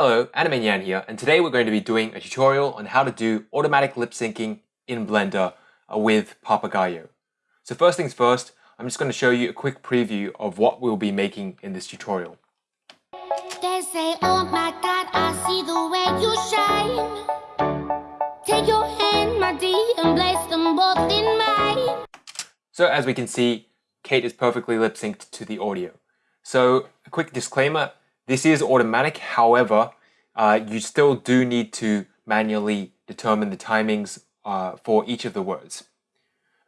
Hello, Animanian here, and today we're going to be doing a tutorial on how to do automatic lip syncing in Blender uh, with Papagayo. So first things first, I'm just going to show you a quick preview of what we'll be making in this tutorial. They say, oh my God, I see the way you shine. Take your hand, my dear, and place them both in mine. So as we can see, Kate is perfectly lip synced to the audio. So a quick disclaimer, this is automatic, however, uh, you still do need to manually determine the timings uh, for each of the words.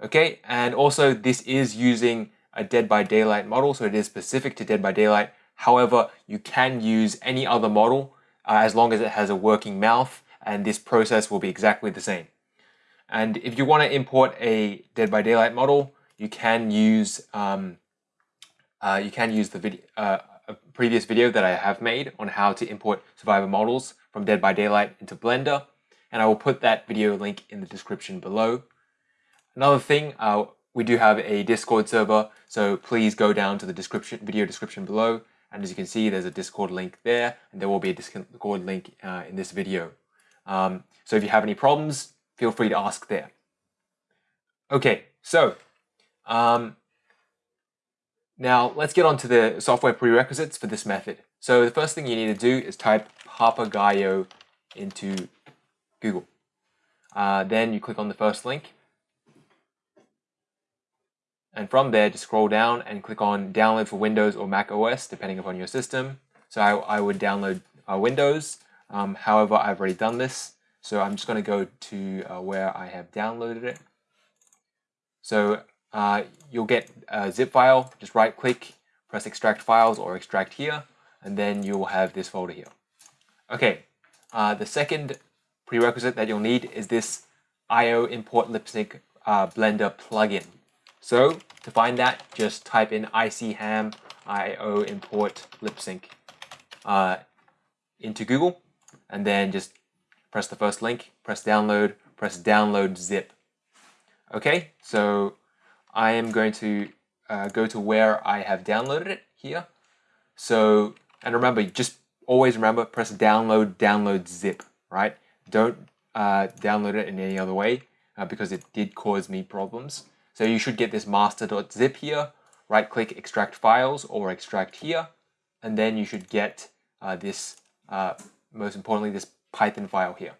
Okay, and also this is using a Dead by Daylight model, so it is specific to Dead by Daylight. However, you can use any other model uh, as long as it has a working mouth, and this process will be exactly the same. And if you want to import a Dead by Daylight model, you can use um, uh, you can use the video, uh, previous video that I have made on how to import survivor models from Dead by Daylight into Blender, and I will put that video link in the description below. Another thing, uh, we do have a Discord server, so please go down to the description video description below, and as you can see, there's a Discord link there, and there will be a Discord link uh, in this video. Um, so if you have any problems, feel free to ask there. Okay, so um, now let's get on to the software prerequisites for this method. So the first thing you need to do is type Papagayo into Google. Uh, then you click on the first link. And from there, just scroll down and click on download for Windows or Mac OS, depending upon your system. So I, I would download uh, Windows. Um, however, I've already done this. So I'm just going to go to uh, where I have downloaded it. So uh, you'll get a zip file, just right click, press extract files or extract here, and then you will have this folder here. Okay, uh, the second prerequisite that you'll need is this IO import lip sync uh, blender plugin. So to find that, just type in icham IO import lip sync uh, into Google, and then just press the first link, press download, press download zip. Okay, so I am going to uh, go to where I have downloaded it here. So, and remember, just always remember, press download, download zip, right? Don't uh, download it in any other way uh, because it did cause me problems. So you should get this master.zip here, right click extract files or extract here, and then you should get uh, this, uh, most importantly, this Python file here.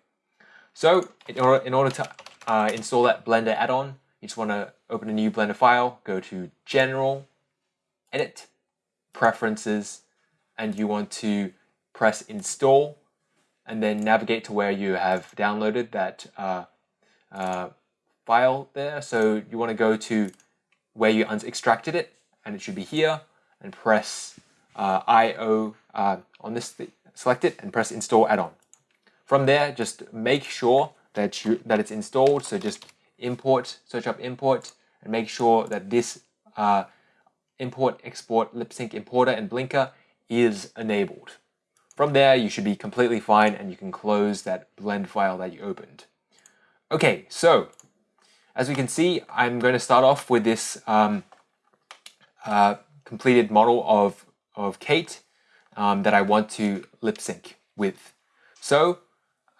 So in order, in order to uh, install that Blender add-on, you just want to open a new Blender file, go to General, Edit, Preferences, and you want to press Install, and then navigate to where you have downloaded that uh, uh, file there. So you want to go to where you extracted it, and it should be here, and press uh, IO uh, on this, select it, and press Install Add-on. From there, just make sure that you that it's installed. So just import, search up import, and make sure that this uh, import, export, lip sync importer and blinker is enabled. From there, you should be completely fine and you can close that blend file that you opened. Okay, so as we can see, I'm going to start off with this um, uh, completed model of, of Kate um, that I want to lip sync with. So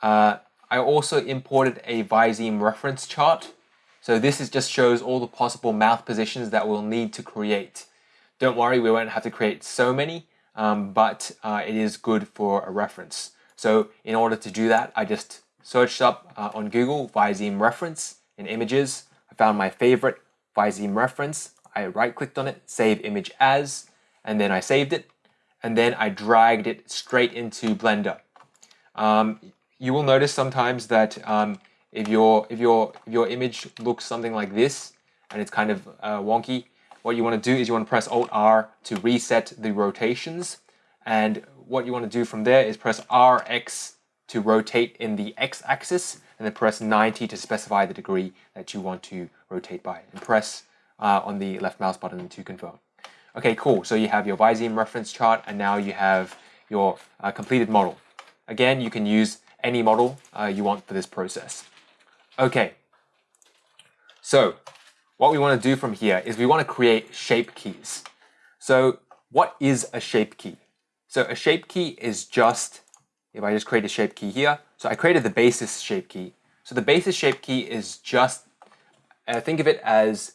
uh, I also imported a Viseme reference chart. So this is just shows all the possible mouth positions that we'll need to create. Don't worry, we won't have to create so many, um, but uh, it is good for a reference. So in order to do that, I just searched up uh, on Google Viseme reference in images. I found my favorite Viseme reference. I right clicked on it, save image as, and then I saved it. And then I dragged it straight into Blender. Um, you will notice sometimes that um, if your if your if your image looks something like this and it's kind of uh, wonky, what you want to do is you want to press Alt R to reset the rotations, and what you want to do from there is press RX to rotate in the X axis, and then press 90 to specify the degree that you want to rotate by, and press uh, on the left mouse button to confirm. Okay, cool. So you have your Viseme reference chart, and now you have your uh, completed model. Again, you can use any model uh, you want for this process. Okay, so what we want to do from here is we want to create shape keys. So what is a shape key? So a shape key is just if I just create a shape key here, so I created the basis shape key. So the basis shape key is just, uh, think of it as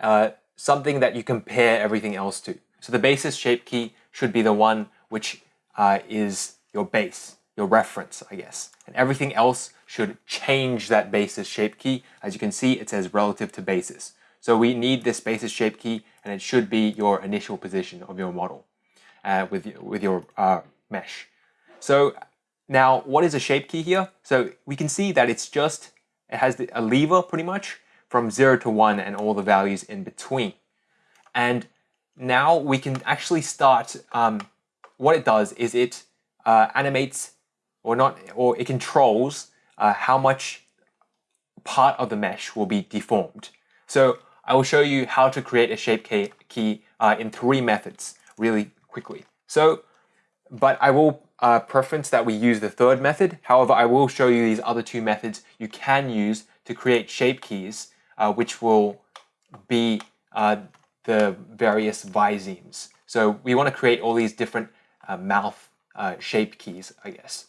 uh, something that you compare everything else to. So the basis shape key should be the one which uh, is your base, your reference, I guess. And everything else should change that basis shape key. As you can see, it says relative to basis. So we need this basis shape key and it should be your initial position of your model uh, with, with your uh, mesh. So now what is a shape key here? So we can see that it's just, it has a lever pretty much from zero to one and all the values in between. And now we can actually start, um, what it does is it uh, animates or not, or it controls uh, how much part of the mesh will be deformed. So I will show you how to create a shape key, uh, in three methods really quickly. So, but I will uh, preference that we use the third method. However, I will show you these other two methods you can use to create shape keys, uh, which will be uh, the various visemes. So we want to create all these different uh, mouth uh, shape keys, I guess.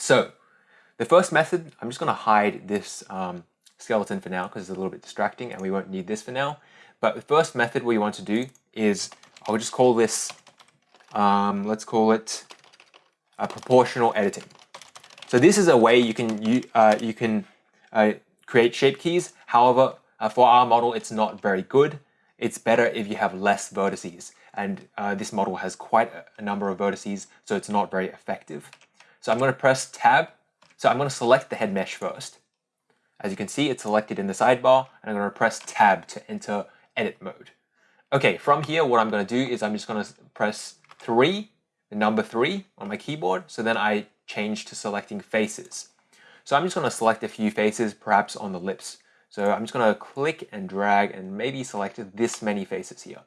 So the first method, I'm just going to hide this um, skeleton for now because it's a little bit distracting and we won't need this for now. But the first method we want to do is, I'll just call this, um, let's call it uh, proportional editing. So this is a way you can, you, uh, you can uh, create shape keys. However, uh, for our model, it's not very good. It's better if you have less vertices. And uh, this model has quite a number of vertices, so it's not very effective. So I'm going to press tab. So I'm going to select the head mesh first. As you can see, it's selected in the sidebar, and I'm going to press tab to enter edit mode. Okay, from here, what I'm going to do is I'm just going to press 3, the number 3 on my keyboard, so then I change to selecting faces. So I'm just going to select a few faces, perhaps on the lips. So I'm just going to click and drag and maybe select this many faces here.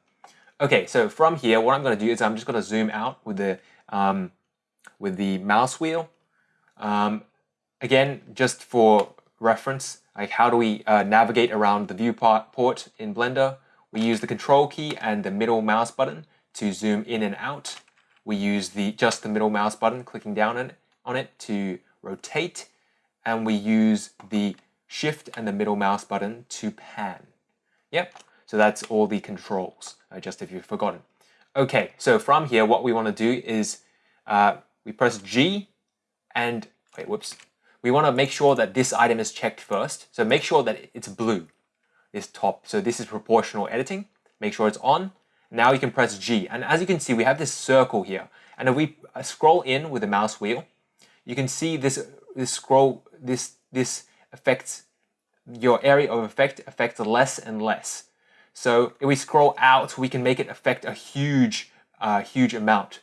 Okay, so from here, what I'm going to do is I'm just going to zoom out with the um, with the mouse wheel. Um, again, just for reference, like how do we uh, navigate around the viewport in Blender? We use the control key and the middle mouse button to zoom in and out. We use the just the middle mouse button, clicking down on it, on it to rotate. And we use the shift and the middle mouse button to pan. Yep, so that's all the controls, uh, just if you've forgotten. Okay, so from here, what we want to do is uh, we press G and, wait, whoops, we want to make sure that this item is checked first. So make sure that it's blue, this top. So this is proportional editing. Make sure it's on. Now you can press G. And as you can see, we have this circle here. And if we uh, scroll in with the mouse wheel, you can see this, this scroll, this, this affects your area of effect affects less and less. So if we scroll out, we can make it affect a huge, uh, huge amount.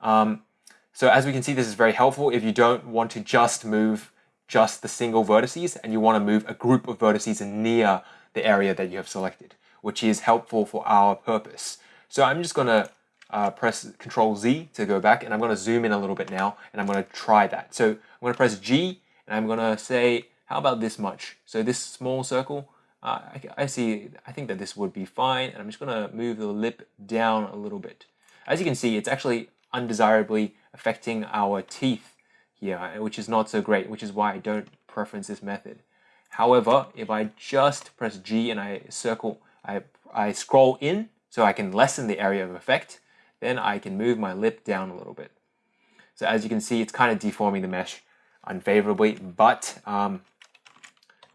Um, so as we can see, this is very helpful if you don't want to just move just the single vertices and you want to move a group of vertices near the area that you have selected, which is helpful for our purpose. So I'm just going to uh, press Control Z to go back and I'm going to zoom in a little bit now and I'm going to try that. So I'm going to press G and I'm going to say, how about this much? So this small circle, uh, I, I see, I think that this would be fine. And I'm just going to move the lip down a little bit. As you can see, it's actually undesirably affecting our teeth here, which is not so great, which is why I don't preference this method. However, if I just press G and I circle, I, I scroll in so I can lessen the area of effect, then I can move my lip down a little bit. So as you can see, it's kind of deforming the mesh unfavorably, but um,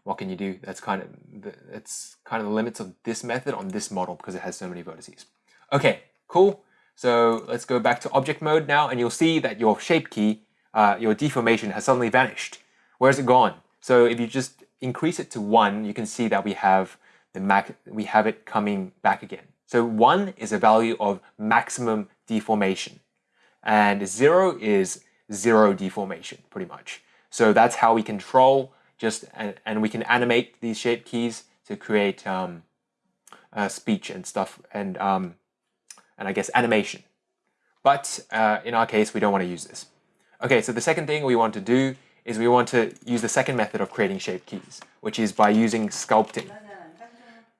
what can you do? That's kind of the, that's kind of the limits of this method on this model because it has so many vertices. Okay, cool. So let's go back to object mode now, and you'll see that your shape key uh, your deformation has suddenly vanished. Where's it gone? So if you just increase it to one, you can see that we have the mac we have it coming back again. So one is a value of maximum deformation, and zero is zero deformation, pretty much. So that's how we control just and, and we can animate these shape keys to create um, uh, speech and stuff and um, and I guess animation. But uh, in our case, we don't want to use this. Okay, so the second thing we want to do is we want to use the second method of creating shape keys, which is by using sculpting.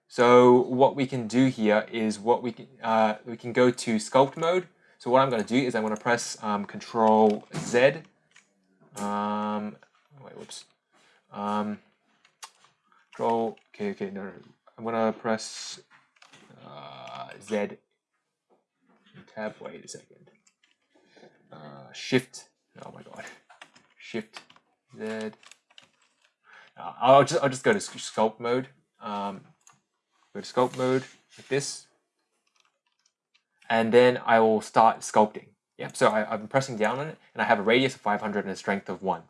So what we can do here is what we can, uh, we can go to sculpt mode. So what I'm going to do is I'm going to press um, Control Z Um, wait, whoops. Um, control, okay, okay, no, no. I'm gonna press uh, Z tab, wait a second. Uh, shift, oh my god. Shift Z. Uh, I'll just I'll just go to sculpt mode. Um, go to sculpt mode like this, and then I will start sculpting. Yep. So I, I'm pressing down on it, and I have a radius of 500 and a strength of one.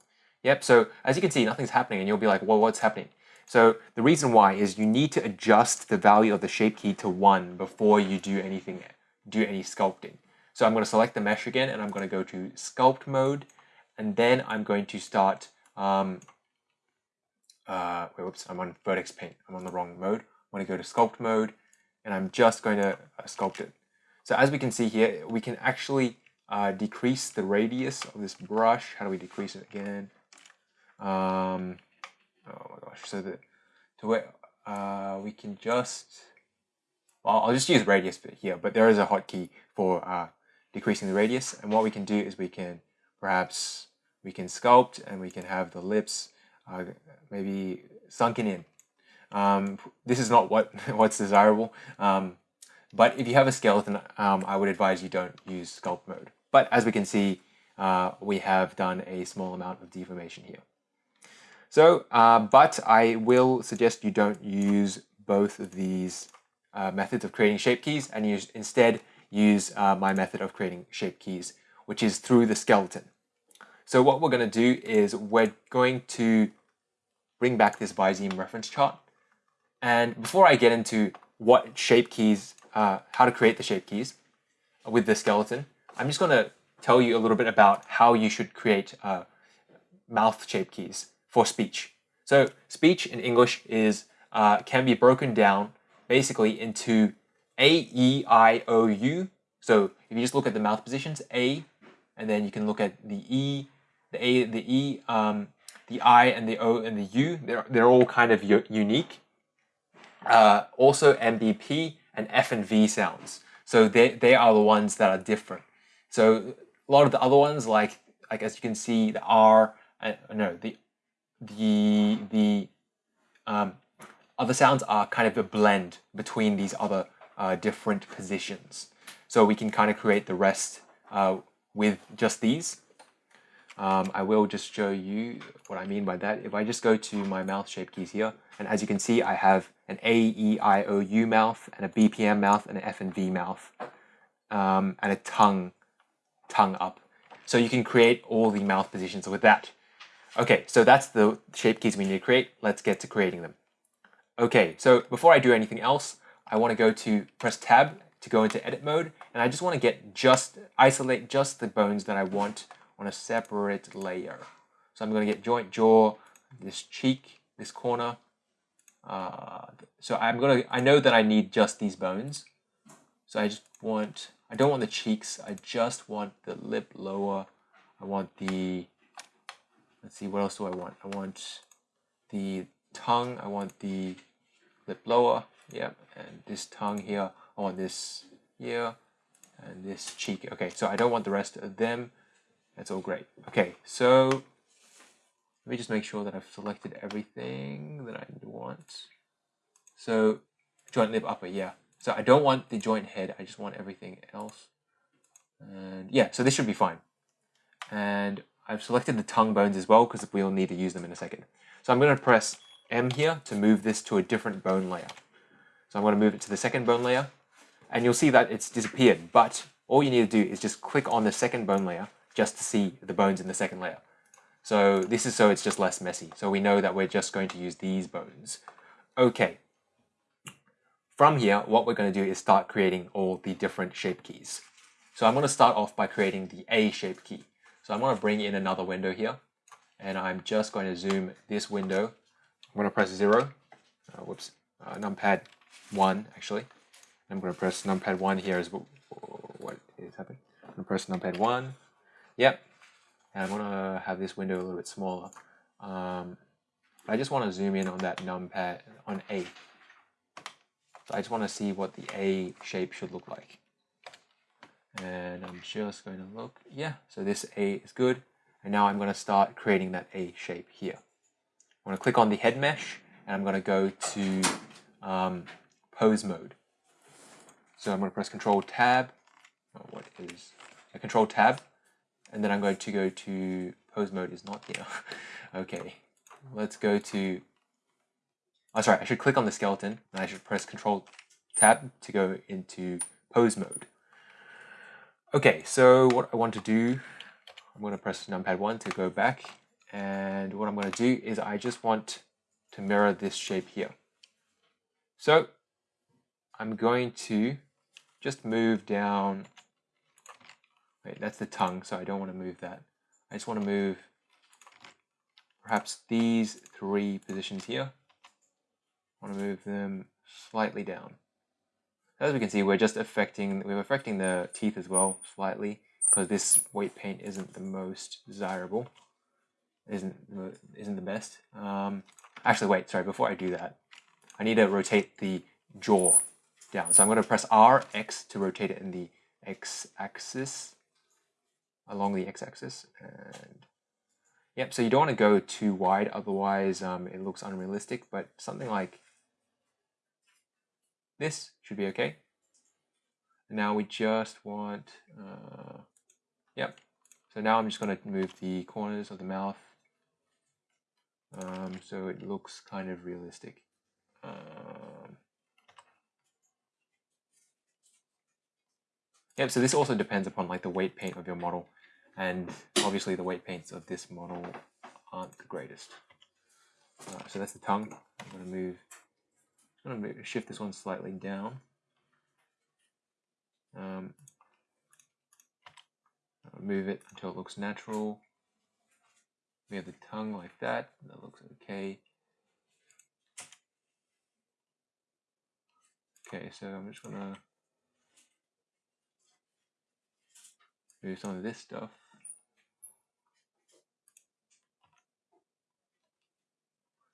Yep. So as you can see, nothing's happening, and you'll be like, well, what's happening? So the reason why is you need to adjust the value of the shape key to one before you do anything, do any sculpting. So I'm going to select the mesh again, and I'm going to go to sculpt mode, and then I'm going to start um, uh, whoops, I'm on vertex paint. I'm on the wrong mode. I want to go to sculpt mode and I'm just going to uh, sculpt it. So as we can see here, we can actually uh, decrease the radius of this brush. How do we decrease it again? Um, oh my gosh, so that to where uh, we can just, well, I'll just use radius here, but there is a hotkey for uh, decreasing the radius. And what we can do is we can perhaps, we can sculpt and we can have the lips uh, maybe sunken in. Um, this is not what what's desirable. Um, but if you have a skeleton, um, I would advise you don't use sculpt mode. But as we can see, uh, we have done a small amount of deformation here. So, uh, but I will suggest you don't use both of these uh, methods of creating shape keys and use, instead use uh, my method of creating shape keys, which is through the skeleton. So what we're going to do is we're going to bring back this Viseme reference chart. And before I get into what shape keys, uh, how to create the shape keys with the skeleton, I'm just going to tell you a little bit about how you should create uh, mouth shape keys for speech. So speech in English is uh, can be broken down basically into A, E, I, O, U. So if you just look at the mouth positions, A, and then you can look at the E, the A, the E, um, the I and the O and the U, they're, they're all kind of unique. Uh, also MBP and F and V sounds. So they, they are the ones that are different. So a lot of the other ones, like, like as you can see, the R, uh, no, the, the, the um, other sounds are kind of a blend between these other uh, different positions. So we can kind of create the rest uh, with just these. Um, I will just show you what I mean by that. If I just go to my mouth shape keys here, and as you can see, I have an A, E, I, O, U mouth, and a BPM mouth, and an F and V mouth, um, and a tongue, tongue up. So you can create all the mouth positions with that. Okay, so that's the shape keys we need to create. Let's get to creating them. Okay, so before I do anything else, I want to go to press tab to go into edit mode, and I just want to get just, isolate just the bones that I want on a separate layer. So I'm going to get joint jaw, this cheek, this corner. Uh, so I'm going to, I know that I need just these bones. So I just want, I don't want the cheeks, I just want the lip lower. I want the, let's see, what else do I want? I want the tongue, I want the lip lower, yep, and this tongue here, I want this here, and this cheek. Okay, so I don't want the rest of them. That's all great. Okay, so let me just make sure that I've selected everything that I want. So joint lip upper, yeah. So I don't want the joint head, I just want everything else. And yeah, so this should be fine. And I've selected the tongue bones as well because we'll need to use them in a second. So I'm going to press M here to move this to a different bone layer. So I'm going to move it to the second bone layer and you'll see that it's disappeared. But all you need to do is just click on the second bone layer just to see the bones in the second layer. So this is so it's just less messy. So we know that we're just going to use these bones. Okay. From here, what we're going to do is start creating all the different shape keys. So I'm going to start off by creating the A shape key. So I'm going to bring in another window here. And I'm just going to zoom this window. I'm going to press 0. Uh, whoops. Uh, numpad 1, actually. I'm going to press numpad 1 here as well. What is happening? I'm going to press numpad 1. Yep. And I want to have this window a little bit smaller. Um, I just want to zoom in on that numpad on A. So I just want to see what the A shape should look like. And I'm just going to look, yeah, so this A is good. And now I'm going to start creating that A shape here. I'm going to click on the head mesh and I'm going to go to um, pose mode. So I'm going to press Control Tab. Oh, what is a Control Tab? And then I'm going to go to pose mode is not here. okay, let's go to. Oh, sorry. I should click on the skeleton and I should press Control Tab to go into pose mode. Okay, so what I want to do, I'm going to press numpad 1 to go back. And what I'm going to do is I just want to mirror this shape here. So I'm going to just move down. Wait, that's the tongue, so I don't want to move that. I just want to move perhaps these three positions here. I want to move them slightly down. As we can see, we're just affecting, we're affecting the teeth as well slightly because this weight paint isn't the most desirable, isn't isn't the best. Um, actually, wait, sorry, before I do that, I need to rotate the jaw down. So I'm going to press R, X to rotate it in the X-axis, along the X-axis. And yep, so you don't want to go too wide, otherwise um, it looks unrealistic, but something like this should be okay. Now we just want, uh, yep. So now I'm just going to move the corners of the mouth um, so it looks kind of realistic. Um, yep, so this also depends upon like the weight paint of your model. And obviously the weight paints of this model aren't the greatest. So that's the tongue. I'm going to move I'm going to move, shift this one slightly down. Um, move it until it looks natural. We have the tongue like that. That looks okay. Okay, so I'm just gonna do some of this stuff.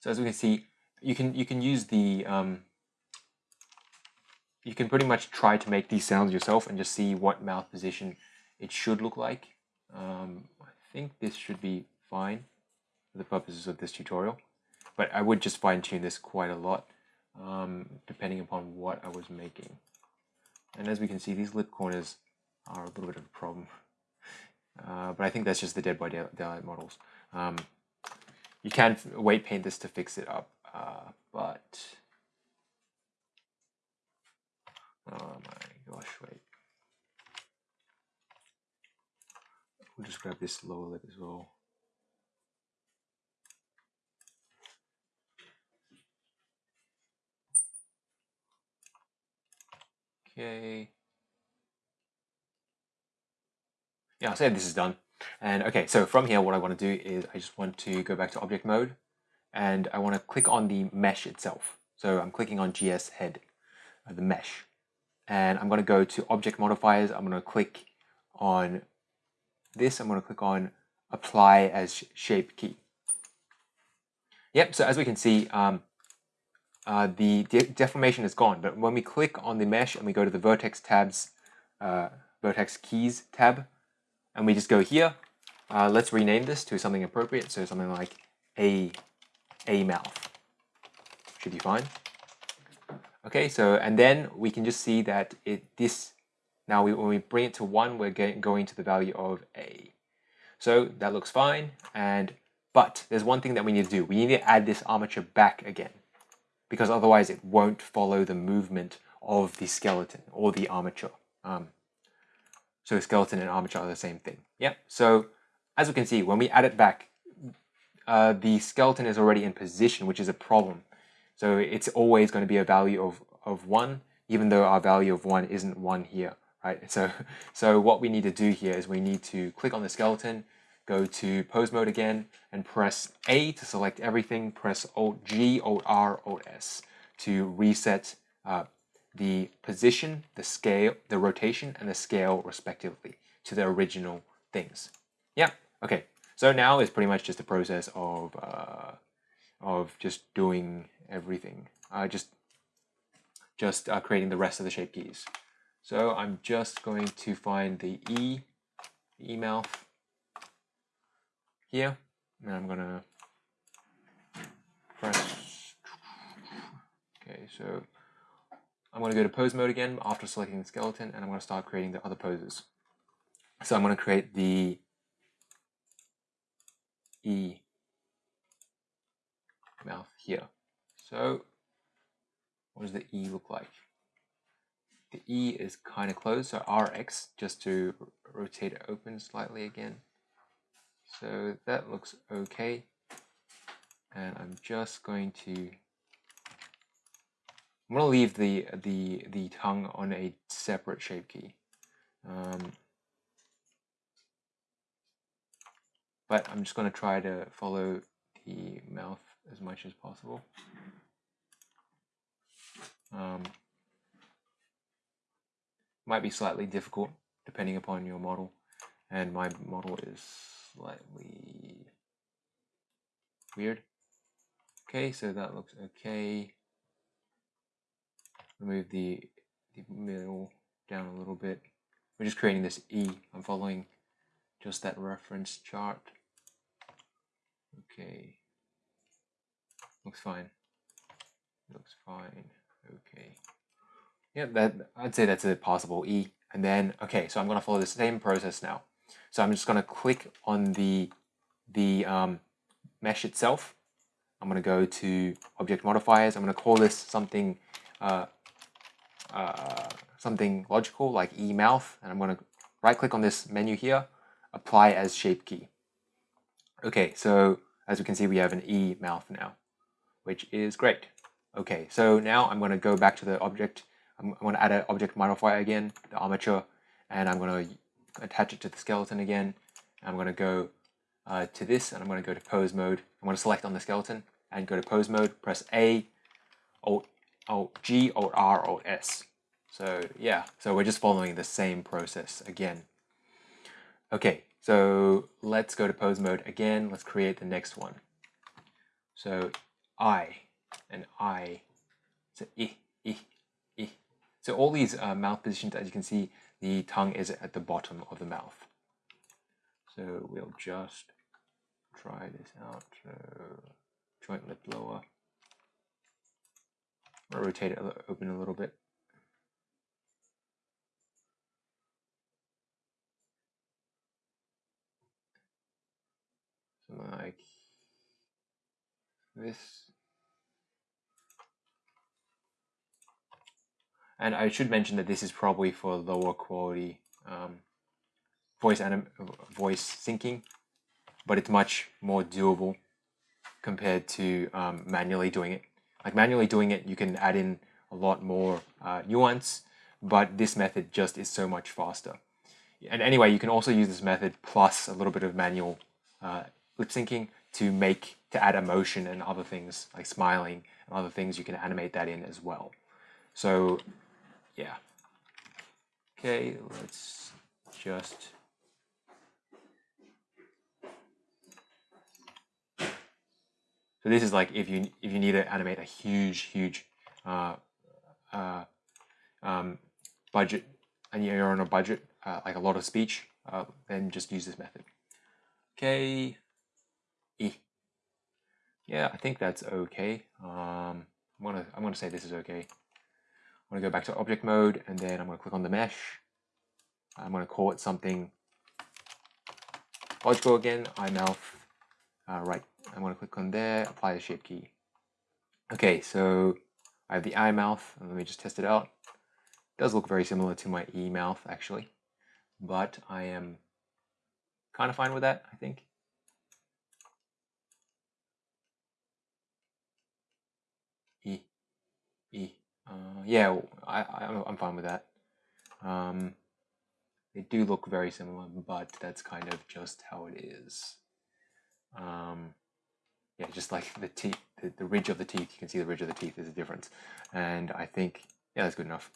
So as we can see, you can you can use the um, you can pretty much try to make these sounds yourself and just see what mouth position it should look like. Um, I think this should be fine for the purposes of this tutorial, but I would just fine tune this quite a lot um, depending upon what I was making. And as we can see, these lip corners are a little bit of a problem. Uh, but I think that's just the Dead by Daylight models. Um, you can weight paint this to fix it up. Uh, but oh my gosh, wait. We'll just grab this lower lip as well. Okay. Yeah, I'll say this is done. And okay, so from here, what I want to do is I just want to go back to object mode and I want to click on the mesh itself. So I'm clicking on GS head, uh, the mesh, and I'm going to go to object modifiers. I'm going to click on this. I'm going to click on apply as shape key. Yep, so as we can see, um, uh, the de deformation is gone, but when we click on the mesh and we go to the vertex tabs, uh, vertex keys tab, and we just go here, uh, let's rename this to something appropriate, so something like a a mouth. Should be fine. Okay, so, and then we can just see that it this, now we, when we bring it to 1, we're getting, going to the value of A. So that looks fine, and but there's one thing that we need to do. We need to add this armature back again, because otherwise it won't follow the movement of the skeleton or the armature. Um, so skeleton and armature are the same thing. Yep, so as we can see, when we add it back, uh, the skeleton is already in position, which is a problem. So it's always going to be a value of, of 1, even though our value of 1 isn't 1 here, right? So, so what we need to do here is we need to click on the skeleton, go to pose mode again, and press A to select everything, press Alt G, Alt R, Alt S to reset uh, the position, the scale, the rotation, and the scale respectively to the original things. Yeah, okay. So now it's pretty much just a process of uh, of just doing everything. Uh, just just uh, creating the rest of the shape keys. So I'm just going to find the E, E mouth. Here, and I'm gonna press. Okay, so I'm to go to pose mode again after selecting the skeleton and I'm to start creating the other poses. So I'm to create the E mouth here. So what does the E look like? The E is kind of closed, so RX just to rotate it open slightly again. So that looks okay. And I'm just going to I'm gonna leave the the the tongue on a separate shape key. Um, but I'm just gonna try to follow the mouth as much as possible. Um, might be slightly difficult depending upon your model, and my model is slightly weird. Okay, so that looks okay remove the, the middle down a little bit. We're just creating this E. I'm following just that reference chart. Okay. Looks fine. Looks fine. Okay. Yeah, that I'd say that's a possible E. And then, okay, so I'm going to follow the same process now. So I'm just going to click on the, the um, mesh itself. I'm going to go to object modifiers. I'm going to call this something uh, uh, something logical like e mouth and I'm going to right click on this menu here apply as shape key okay so as we can see we have an e mouth now which is great okay so now I'm going to go back to the object I'm, I'm going to add an object modifier again the armature and I'm going to attach it to the skeleton again I'm going to go uh, to this and I'm going to go to pose mode I'm going to select on the skeleton and go to pose mode press A Alt Alt G, Alt R, Alt S. So yeah, so we're just following the same process again. Okay, so let's go to pose mode again. Let's create the next one. So I and I, so I, I, I. So all these uh, mouth positions, as you can see, the tongue is at the bottom of the mouth. So we'll just try this out. So joint lip lower rotate it open a little bit. Something like this. And I should mention that this is probably for lower quality um, voice anim voice syncing, but it's much more doable compared to um, manually doing it. Like manually doing it, you can add in a lot more uh, nuance, but this method just is so much faster. And anyway, you can also use this method plus a little bit of manual uh, lip syncing to make, to add emotion and other things like smiling and other things, you can animate that in as well. So yeah. Okay, let's just So this is like if you if you need to animate a huge huge uh, uh, um, budget and you're on a budget uh, like a lot of speech, uh, then just use this method. Okay, e. Yeah, I think that's okay. Um, I'm gonna I'm gonna say this is okay. I'm gonna go back to object mode and then I'm gonna click on the mesh. I'm gonna call it something logical again. iMouth. Uh, right I'm going to click on there, apply the shape key. Okay, so I have the I mouth. Let me just test it out. It does look very similar to my E mouth actually, but I am kind of fine with that, I think. E, E. Uh, yeah, I, I'm fine with that. Um, they do look very similar, but that's kind of just how it is. Um, yeah, just like the teeth, the, the ridge of the teeth, you can see the ridge of the teeth is a difference. And I think, yeah, that's good enough.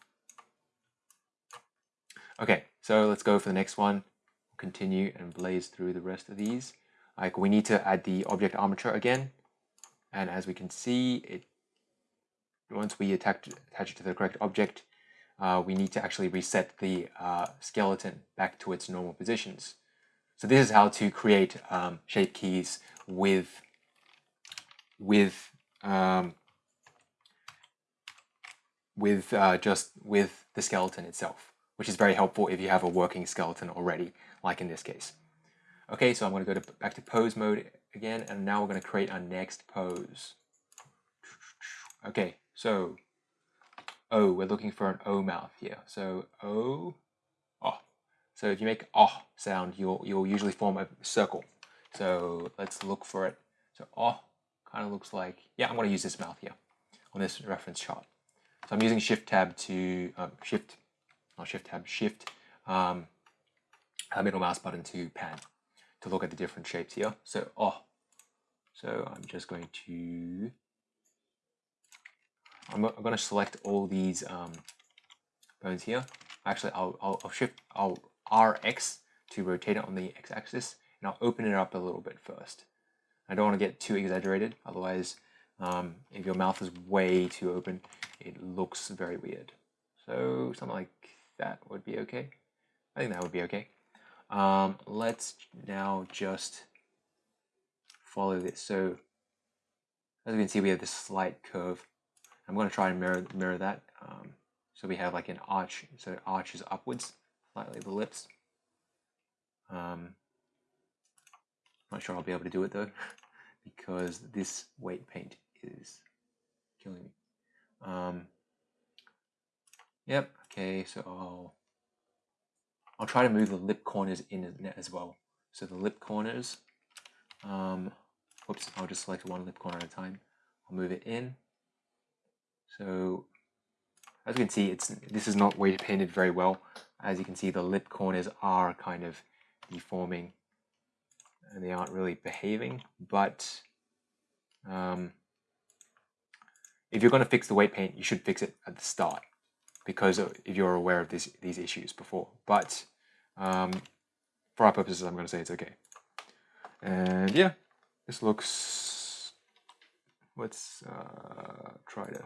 Okay, so let's go for the next one. Continue and blaze through the rest of these. Like we need to add the object armature again. And as we can see, it once we attach, attach it to the correct object, uh, we need to actually reset the uh, skeleton back to its normal positions. So this is how to create um, shape keys with with um, with uh, just with the skeleton itself, which is very helpful if you have a working skeleton already, like in this case. Okay, so I'm going to go to, back to pose mode again, and now we're going to create our next pose. Okay, so O, we're looking for an O mouth here. So O, oh. So if you make oh sound, you'll you'll usually form a circle. So let's look for it. So oh kind of looks like yeah, I'm going to use this mouth here on this reference chart. So I'm using Shift Tab to um, Shift, not Shift Tab, Shift um, middle mouse button to pan to look at the different shapes here. So oh, so I'm just going to I'm, I'm going to select all these um, bones here. Actually, I'll, I'll, I'll shift, I'll RX to rotate it on the x-axis, and I'll open it up a little bit first. I don't want to get too exaggerated, otherwise, um, if your mouth is way too open, it looks very weird. So something like that would be okay. I think that would be okay. Um, let's now just follow this. So as you can see, we have this slight curve I'm going to try and mirror, mirror that. Um, so we have like an arch, so it arches upwards slightly the lips. Um, not sure I'll be able to do it though, because this weight paint is killing me. Um, yep, okay, so I'll, I'll try to move the lip corners in as well. So the lip corners, um, I'll just select one lip corner at a time. I'll move it in so as you can see, it's this is not weight painted very well. As you can see, the lip corners are kind of deforming and they aren't really behaving. But um, if you're going to fix the weight paint, you should fix it at the start because if you're aware of this, these issues before. But um, for our purposes, I'm going to say it's okay. And yeah, this looks, let's uh, try to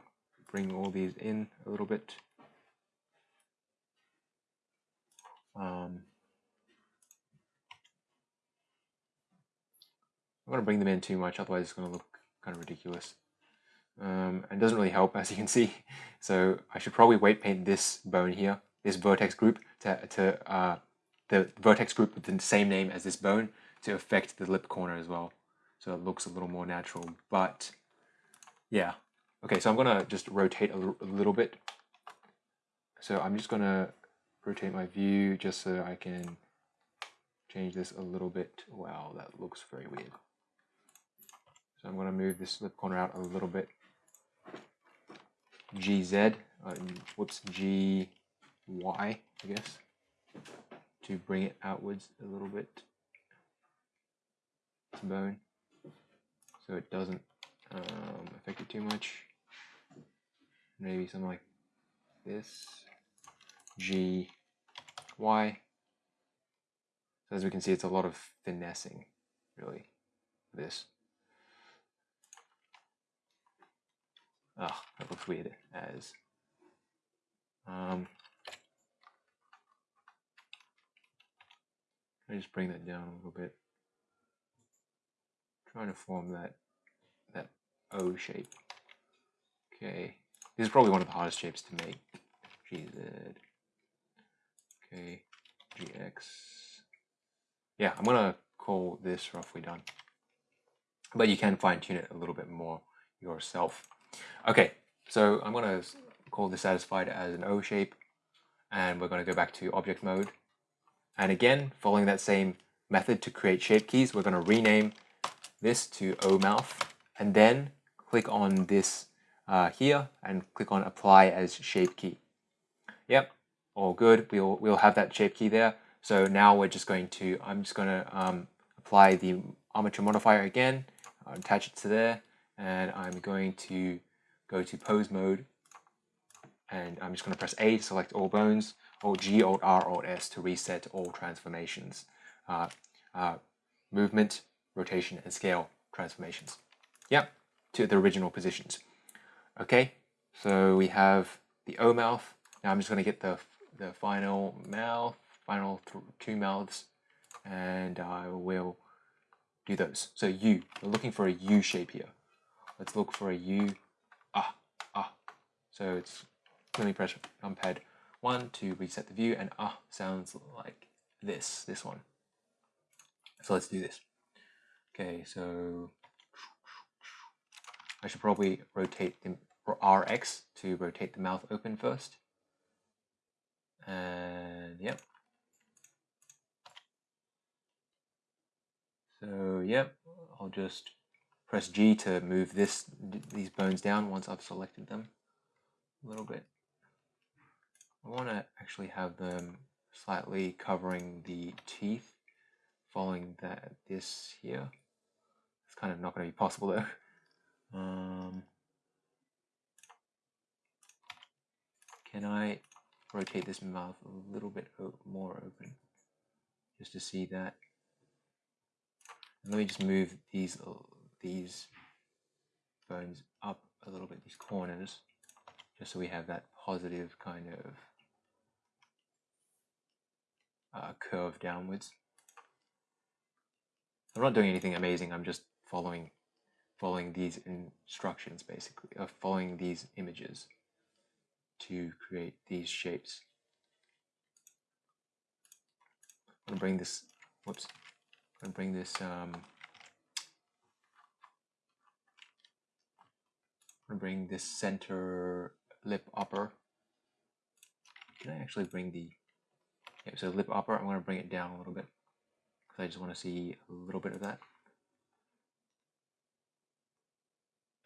bring all these in a little bit. Um, I'm going to bring them in too much, otherwise it's going to look kind of ridiculous. Um, and doesn't really help, as you can see. So I should probably weight paint this bone here, this vertex group, to, to uh, the vertex group with the same name as this bone to affect the lip corner as well. So it looks a little more natural. But yeah, Okay, so I'm gonna just rotate a, a little bit. So I'm just gonna rotate my view just so I can change this a little bit. Wow, that looks very weird. So I'm gonna move this lip corner out a little bit. GZ, uh, whoops, GY, I guess, to bring it outwards a little bit. Bone, so it doesn't um, affect it too much maybe something like this, G, Y. So as we can see, it's a lot of finessing, really, this. Oh, that looks weird as. Um, I just bring that down a little bit. trying to form that that O shape. Okay. This is probably one of the hardest shapes to make. GZ. Okay. GX. Yeah, I'm gonna call this roughly done. But you can fine tune it a little bit more yourself. Okay, so I'm gonna call this satisfied as an O shape and we're gonna go back to object mode. And again, following that same method to create shape keys, we're gonna rename this to O mouth and then click on this uh, here and click on apply as shape key. Yep, all good. We'll, we'll have that shape key there. So now we're just going to, I'm just going to um, apply the armature modifier again, uh, attach it to there, and I'm going to go to pose mode, and I'm just going to press A to select all bones, Alt G, Alt R, Alt S to reset all transformations, uh, uh, movement, rotation, and scale transformations. Yep, to the original positions. Okay, so we have the O mouth. Now I'm just going to get the, the final mouth, final two mouths and I will do those. So U, we're looking for a U shape here. Let's look for a U, ah, ah. So it's, let me press numpad one to reset the view and ah sounds like this, this one. So let's do this. Okay, so I should probably rotate the RX to rotate the mouth open first. And yep. So yep, I'll just press G to move this these bones down once I've selected them a little bit. I want to actually have them slightly covering the teeth following that this here. It's kind of not going to be possible though. Um, can I rotate this mouth a little bit more open just to see that? And let me just move these these bones up a little bit, these corners, just so we have that positive kind of uh, curve downwards. I'm not doing anything amazing. I'm just following following these instructions basically, uh, following these images to create these shapes. I'm gonna bring this. Whoops. I'm gonna bring this. Um, I'm gonna bring this center lip upper. Can I actually bring the Okay, so lip upper, I'm to bring it down a little bit because I just want to see a little bit of that.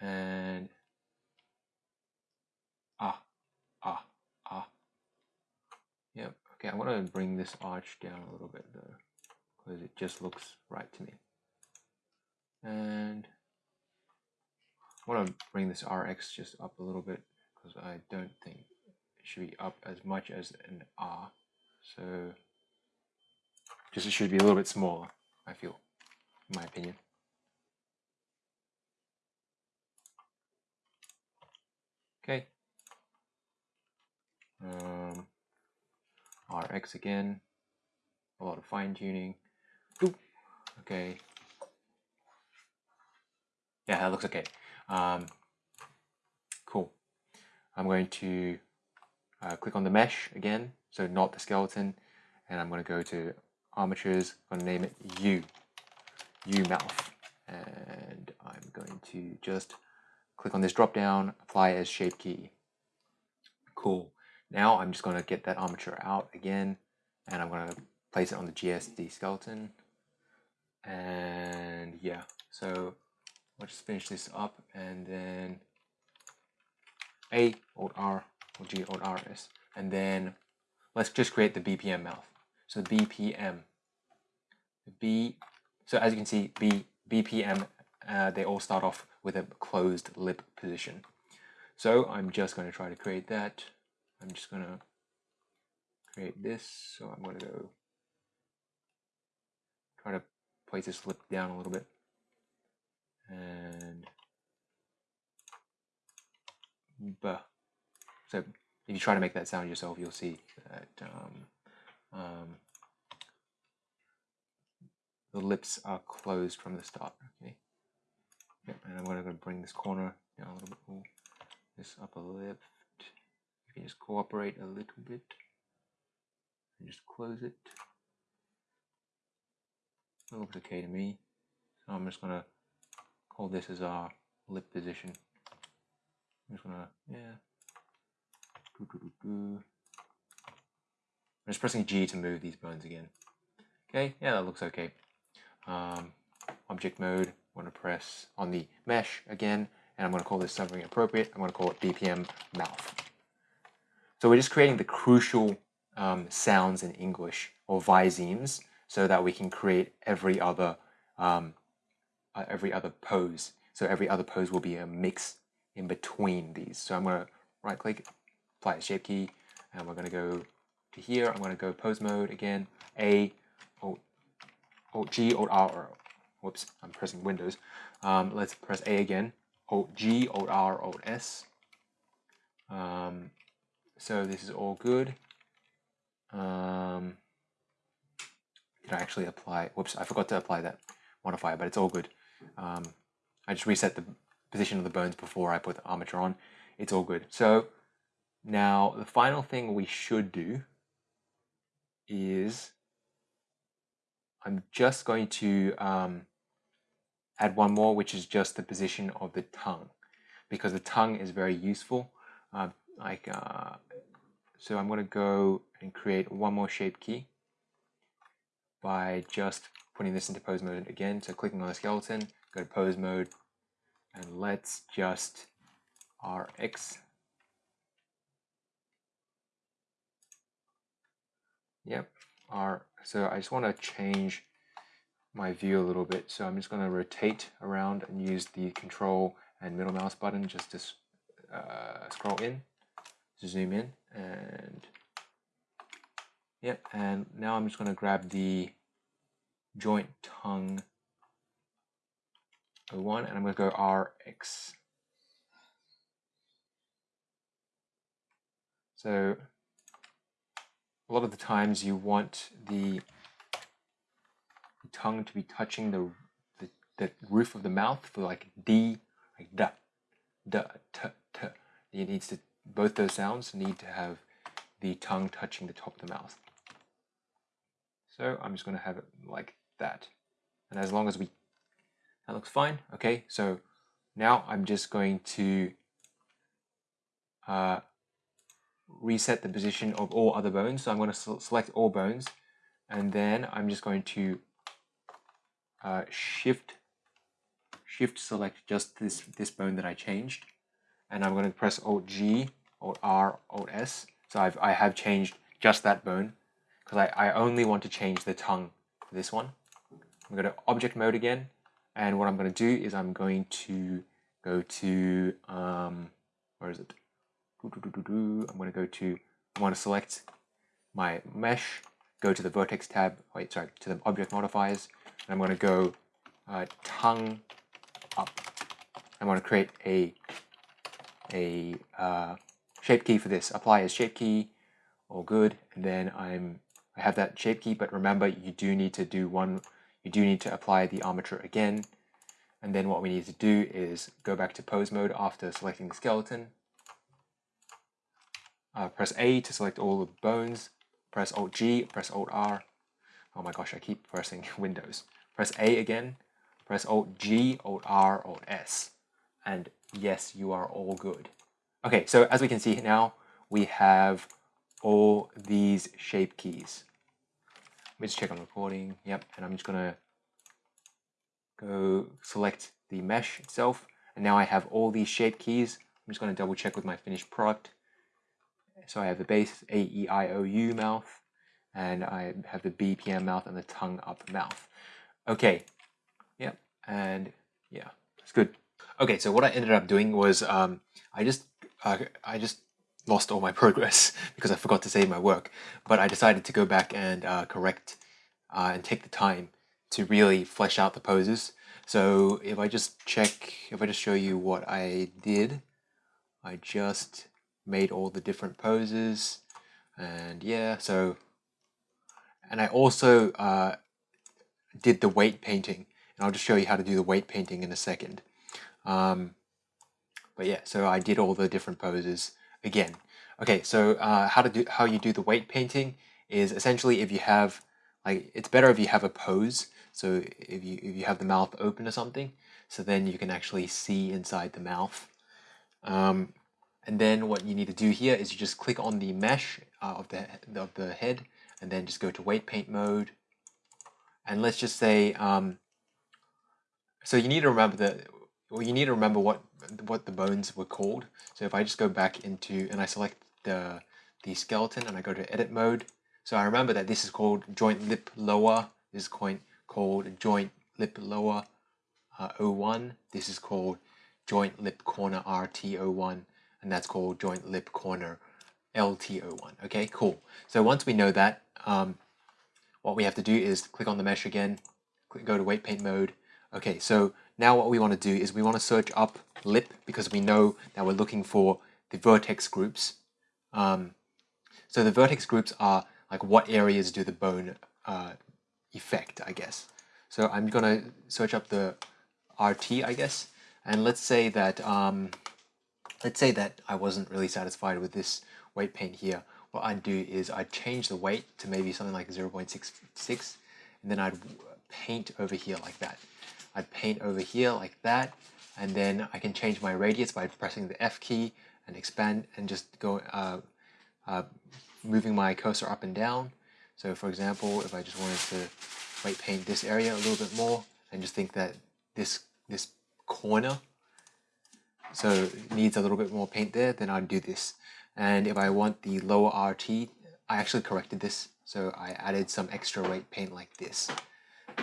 And ah, ah, ah. Yep. Okay, I want to bring this arch down a little bit though because it just looks right to me. And I want to bring this RX just up a little bit because I don't think it should be up as much as an R. So just it should be a little bit smaller, I feel, in my opinion. Okay. Um, RX again, a lot of fine tuning. Okay. Yeah, that looks okay. Um, cool. I'm going to uh, click on the mesh again so not the skeleton. And I'm going to go to armatures, I'm going to name it U, U mouth. And I'm going to just click on this drop down, apply as shape key. Cool. Now I'm just going to get that armature out again, and I'm going to place it on the GSD skeleton. And yeah, so let's just finish this up and then A, Alt R, or G, Alt R, S, and then let's just create the BPM mouth. So BPM, B, so as you can see, B, BPM, uh, they all start off with a closed lip position. So I'm just going to try to create that. I'm just going to create this. So I'm going to go try to place this lip down a little bit. And, buh. So if you try to make that sound yourself, you'll see that um, um, the lips are closed from the start. Okay. Yep, and I'm going to bring this corner down a little bit. This upper lip. Can just cooperate a little bit and just close it. It looks okay to me. So I'm just to call this as our lip position. I'm just to, yeah, I'm just pressing G to move these bones again. Okay, yeah, that looks okay. Um, object mode, I'm to press on the mesh again, and I'm to call this something appropriate. I'm to call it BPM mouth. So we're just creating the crucial um, sounds in English, or visemes, so that we can create every other um, uh, every other pose. So every other pose will be a mix in between these. So I'm going to right click, apply the shape key, and we're going to go to here. I'm going to go pose mode again, A, Alt, Alt G, Alt R, or, whoops, I'm pressing Windows. Um, let's press A again, Alt G, Alt R, Alt S. Um, so this is all good. Um, did I actually apply? Whoops, I forgot to apply that modifier, but it's all good. Um, I just reset the position of the bones before I put the armature on. It's all good. So now the final thing we should do is I'm just going to um, add one more, which is just the position of the tongue, because the tongue is very useful. Uh, like, uh, so I'm going to go and create one more shape key by just putting this into pose mode again. So clicking on the skeleton, go to pose mode, and let's just RX. Yep, R. So I just want to change my view a little bit. So I'm just going to rotate around and use the control and middle mouse button just to uh, scroll in, zoom in, and yep. And now I'm just going to grab the joint tongue 01 and I'm going to go RX. So a lot of the times you want the tongue to be touching the, the, the roof of the mouth for like D, like da, da, t, t. It needs to, both those sounds need to have the tongue touching the top of the mouth. So I'm just going to have it like that. And as long as we, that looks fine. Okay, so now I'm just going to uh, reset the position of all other bones. So I'm going to select all bones and then I'm just going to uh, shift shift select just this this bone that I changed and I'm going to press Alt G Alt R Alt S. So I've, I have changed just that bone because I, I only want to change the tongue for this one. I'm going to object mode again and what I'm going to do is I'm going to go to um, where is it? I'm going to go to I want to select my mesh go to the vertex tab wait sorry to the object modifiers and I'm going to go uh, tongue up. I want to create a a uh, shape key for this. Apply as shape key, all good. And then I'm I have that shape key, but remember you do need to do one. You do need to apply the armature again. And then what we need to do is go back to pose mode after selecting the skeleton. Uh, press A to select all the bones. Press Alt G, press Alt R. Oh my gosh, I keep pressing Windows. Press A again, press Alt G, Alt R, Alt S. And yes, you are all good. Okay, so as we can see now, we have all these shape keys. Let me just check on recording. Yep, and I'm just gonna go select the mesh itself. And now I have all these shape keys. I'm just gonna double check with my finished product. So I have the base A, E, I, O, U mouth, and I have the BPM mouth and the tongue up mouth. Okay, yep, and yeah, it's good. Okay, so what I ended up doing was um, I just uh, I just lost all my progress because I forgot to save my work. But I decided to go back and uh, correct uh, and take the time to really flesh out the poses. So if I just check, if I just show you what I did, I just made all the different poses and yeah, so, and I also uh, did the weight painting. And I'll just show you how to do the weight painting in a second. Um, but yeah, so I did all the different poses again. Okay, so uh, how to do how you do the weight painting is essentially if you have like it's better if you have a pose. So if you if you have the mouth open or something, so then you can actually see inside the mouth. Um, and then what you need to do here is you just click on the mesh uh, of the of the head, and then just go to weight paint mode, and let's just say um, so you need to remember that well you need to remember what what the bones were called. So if I just go back into and I select the the skeleton and I go to edit mode. So I remember that this is called joint lip lower. This is called called joint lip lower uh, 01 this is called joint lip corner RT01 and that's called joint lip corner LT01 okay cool. So once we know that um, what we have to do is click on the mesh again, click, go to weight paint mode. Okay, so now what we want to do is we want to search up lip because we know that we're looking for the vertex groups. Um, so the vertex groups are like what areas do the bone uh, effect, I guess. So I'm gonna search up the RT, I guess, and let's say that um, let's say that I wasn't really satisfied with this weight paint here. What I'd do is I'd change the weight to maybe something like 0.66, and then I'd paint over here like that. I'd paint over here like that, and then I can change my radius by pressing the F key and expand and just go uh, uh, moving my cursor up and down. So for example, if I just wanted to weight paint this area a little bit more and just think that this this corner so needs a little bit more paint there, then I'd do this. And if I want the lower RT, I actually corrected this. So I added some extra weight paint like this.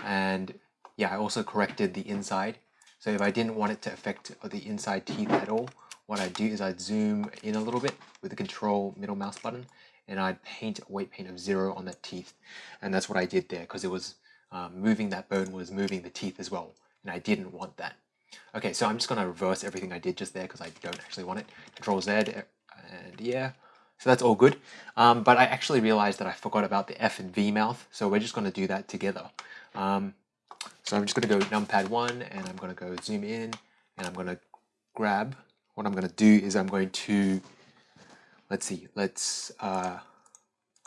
And yeah, I also corrected the inside. So if I didn't want it to affect the inside teeth at all, what I'd do is I'd zoom in a little bit with the control middle mouse button and I'd paint a weight paint of zero on that teeth. And that's what I did there because it was um, moving that bone was moving the teeth as well. And I didn't want that. Okay, so I'm just going to reverse everything I did just there because I don't actually want it. Control Z and yeah. So that's all good. Um, but I actually realized that I forgot about the F and V mouth. So we're just going to do that together. Um, so I'm just going to go numpad 1 and I'm going to go zoom in and I'm going to grab. What I'm going to do is I'm going to, let's see, let's, uh,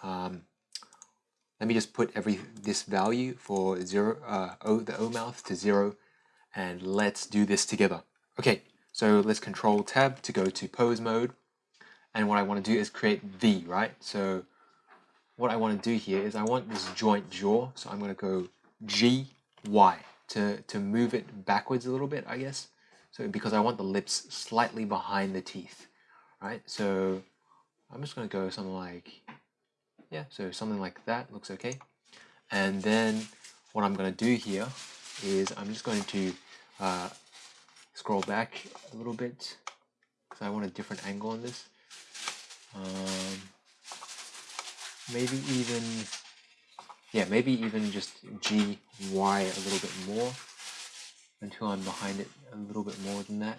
um, let me just put every this value for zero, uh, o, the O mouth to 0 and let's do this together. Okay, so let's control tab to go to pose mode. And what I want to do is create V, right? So what I want to do here is I want this joint jaw. So I'm going to go G, Y to, to move it backwards a little bit, I guess. So because I want the lips slightly behind the teeth, right? So I'm just going to go something like, yeah, so something like that looks okay. And then what I'm going to do here is I'm just going to uh, scroll back a little bit because I want a different angle on this. Um, maybe even, yeah, maybe even just G, Y a little bit more until I'm behind it a little bit more than that.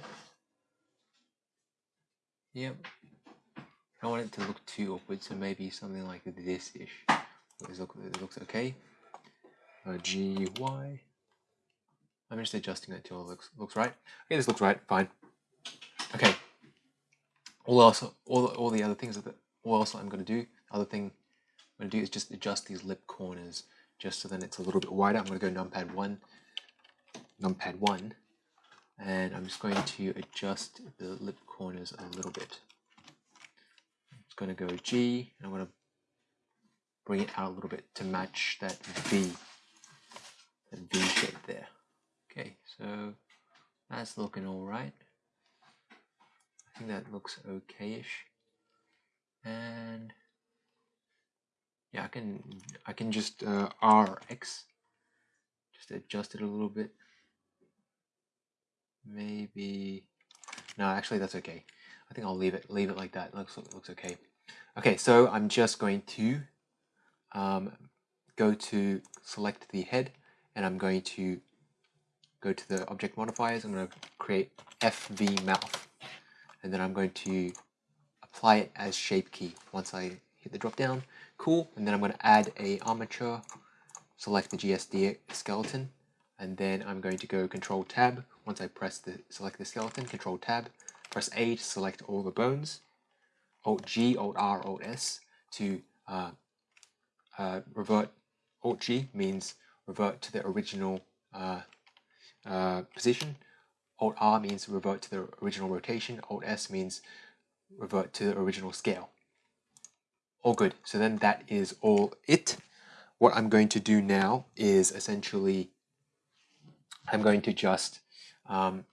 Yep. I don't want it to look too awkward, so maybe something like this-ish. It looks okay. Uh, G, Y. I'm just adjusting it until it looks looks right. Okay, this looks right, fine. Okay. All else, all all the other things that all else I'm going to do, other thing I'm going to do is just adjust these lip corners just so then it's a little bit wider. I'm going to go numpad one, numpad one, and I'm just going to adjust the lip corners a little bit. I'm just going to go G, and I'm going to bring it out a little bit to match that V, that V shape there. Okay, so that's looking all right. I think that looks okay-ish. And yeah, I can I can just uh, RX, just adjust it a little bit. Maybe no, actually that's okay. I think I'll leave it leave it like that. It looks looks okay. Okay, so I'm just going to um, go to select the head, and I'm going to go to the object modifiers, I'm going to create FV mouth. And then I'm going to apply it as shape key once I hit the drop down. Cool. And then I'm going to add a armature, select the GSD skeleton, and then I'm going to go control tab. Once I press the select the skeleton, control tab, press A to select all the bones, Alt G, Alt R, Alt S to uh, uh, revert. Alt G means revert to the original uh, uh, position. Alt R means revert to the original rotation. Alt S means revert to the original scale. All good. So then that is all it. What I'm going to do now is essentially I'm going to just um,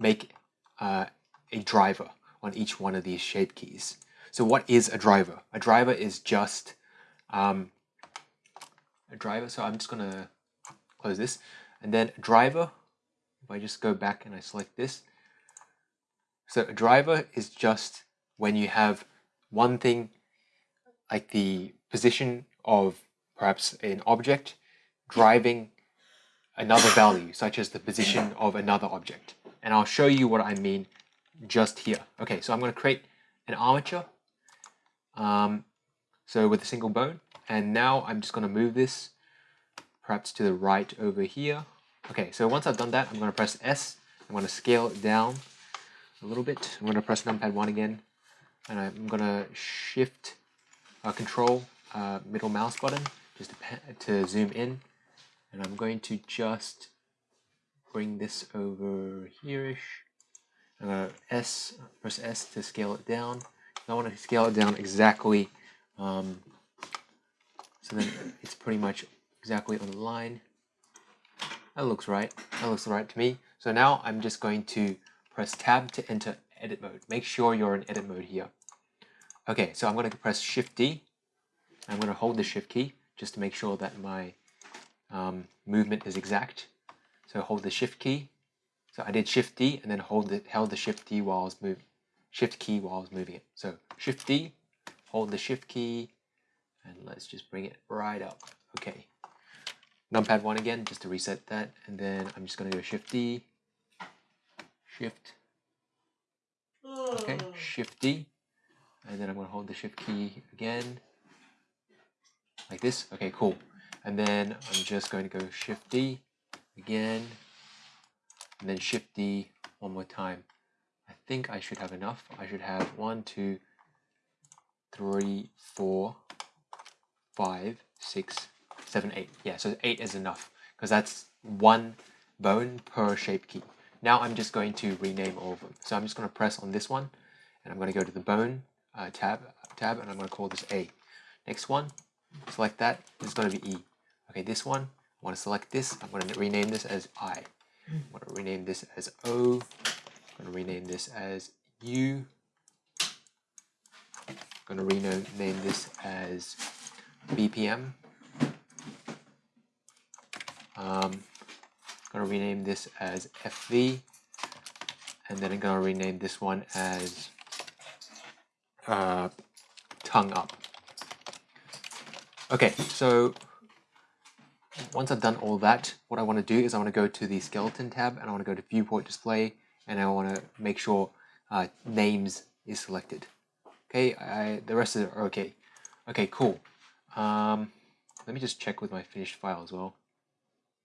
make uh, a driver on each one of these shape keys. So what is a driver? A driver is just um, a driver. So I'm just going to close this. And then driver, if I just go back and I select this. So a driver is just when you have one thing like the position of perhaps an object driving another value, such as the position of another object. And I'll show you what I mean just here. Okay, so I'm going to create an armature. Um, so with a single bone. And now I'm just going to move this perhaps to the right over here. Okay, so once I've done that, I'm going to press S. I'm going to scale it down a little bit. I'm going to press numpad 1 again, and I'm going to shift, uh, control, uh, middle mouse button just to, to zoom in. And I'm going to just bring this over here-ish. I'm going to S, press S to scale it down. I want to scale it down exactly um, so then it's pretty much exactly on the line. That looks right. That looks right to me. So now I'm just going to press tab to enter edit mode. Make sure you're in edit mode here. Okay, so I'm going to press Shift D. I'm going to hold the Shift key just to make sure that my um, movement is exact. So hold the Shift key. So I did Shift D and then hold the held the Shift D while I was moving. Shift key while I was moving it. So Shift D, hold the Shift key, and let's just bring it right up. Okay. Numpad 1 again, just to reset that. And then I'm just going to go Shift D, Shift, okay, Shift D. And then I'm going to hold the Shift key again, like this. Okay, cool. And then I'm just going to go Shift D again, and then Shift D one more time. I think I should have enough. I should have one, two, three, four, five, six, seven, eight. Yeah, so eight is enough because that's one bone per shape key. Now I'm just going to rename all of them. So I'm just going to press on this one and I'm going to go to the bone uh, tab, tab and I'm going to call this A. Next one, select that, it's going to be E. Okay, this one, I want to select this, I'm going to rename this as I. I'm going to rename this as O. I'm going to rename this as U. I'm going to rename this as BPM. Um, I'm going to rename this as FV. And then I'm going to rename this one as uh, tongue up. Okay, so once I've done all that, what I want to do is I want to go to the skeleton tab and I want to go to viewport display and I want to make sure uh, names is selected. Okay, I, the rest of it are okay. Okay, cool. Um, let me just check with my finished file as well.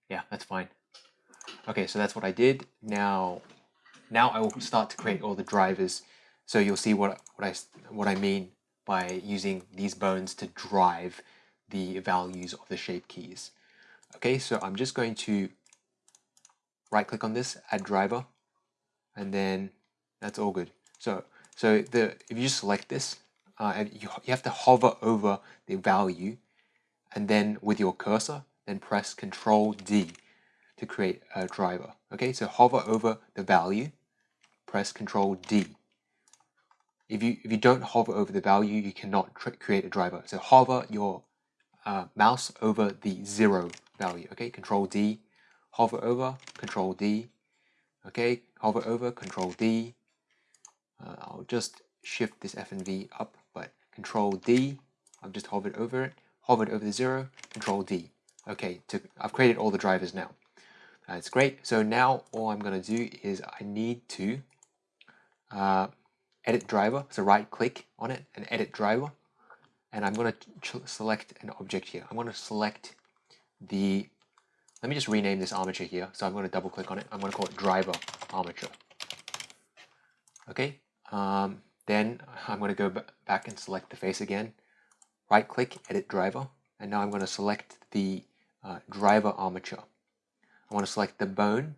Yeah, that's fine. Okay, so that's what I did. Now, now I will start to create all the drivers. So you'll see what what I what I mean by using these bones to drive the values of the shape keys. Okay, so I'm just going to right click on this, add driver, and then that's all good. So so the if you just select this, uh, you, you have to hover over the value and then with your cursor, then press Control D to create a driver. Okay, so hover over the value, press Control D. If you if you don't hover over the value, you cannot create a driver. So hover your uh, mouse over the zero value. Okay, Control D, hover over, Control D. Okay, hover over, Control D. Uh, I'll just shift this F and V up, but Control D. I've just hovered over it, hovered over the zero, Control D. Okay, to, I've created all the drivers now. That's great. So now all I'm going to do is I need to uh, edit driver. So right click on it and edit driver. And I'm going to select an object here. I'm going to select the, let me just rename this armature here. So I'm going to double click on it. I'm going to call it driver armature. Okay. Um, then I'm going to go back and select the face again. Right click, edit driver. And now I'm going to select the uh, driver armature. I want to select the bone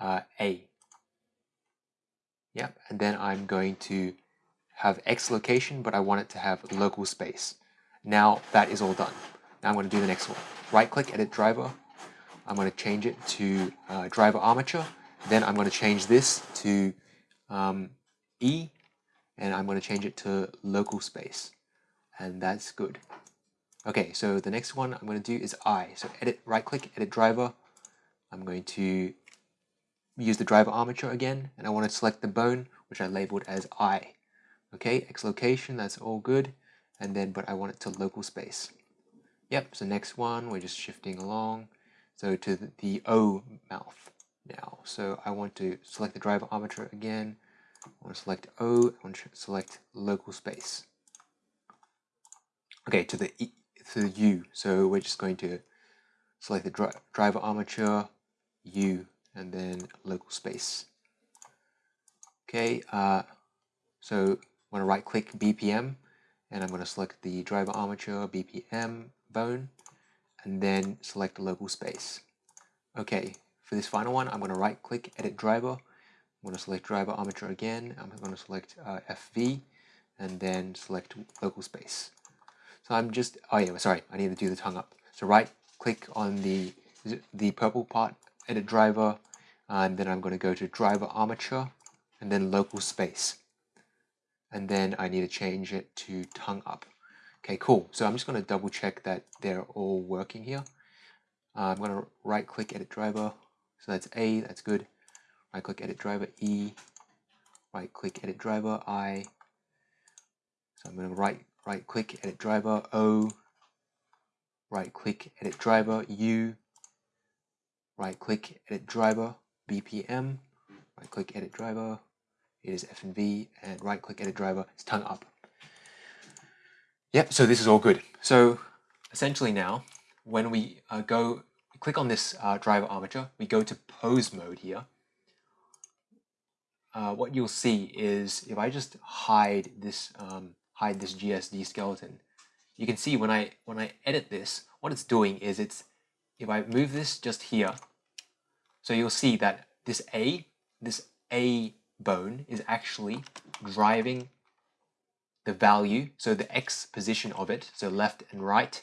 uh, A. Yep, and then I'm going to have X location, but I want it to have local space. Now that is all done. Now I'm going to do the next one. Right click, edit driver. I'm going to change it to uh, driver armature. Then I'm going to change this to um, E, and I'm going to change it to local space. And that's good. Okay, so the next one I'm going to do is I. So edit, right click, edit driver. I'm going to use the driver armature again, and I want to select the bone, which I labeled as I. Okay, X location, that's all good. And then, but I want it to local space. Yep, so next one, we're just shifting along. So to the, O mouth now. So I want to select the driver armature again. I want to select O, I want to select local space. Okay, to the e, to the U. So we're just going to select the dri driver armature, U, and then local space. Okay, uh, so I'm going to right click BPM and I'm going to select the driver armature BPM bone and then select local space. Okay, for this final one, I'm going to right click edit driver. I'm going to select driver armature again. I'm going to select uh, FV and then select local space. So I'm just, oh yeah, sorry, I need to do the tongue up. So right click on the, the purple part, edit driver, and then I'm going to go to driver armature and then local space. And then I need to change it to tongue up. Okay, cool. So I'm just going to double check that they're all working here. Uh, I'm going to right click edit driver. So that's A, that's good. Right click edit driver E, right click edit driver I. So I'm going to right right click edit driver O, right click edit driver U, right click edit driver BPM, right click edit driver, it is FNV, and right click edit driver is tongue up. Yep, so this is all good. So essentially now, when we uh, go click on this uh, driver armature, we go to pose mode here. Uh, what you'll see is if I just hide this um, hide this GSD skeleton, you can see when I when I edit this, what it's doing is it's if I move this just here, so you'll see that this A, this A bone is actually driving the value, so the X position of it, so left and right,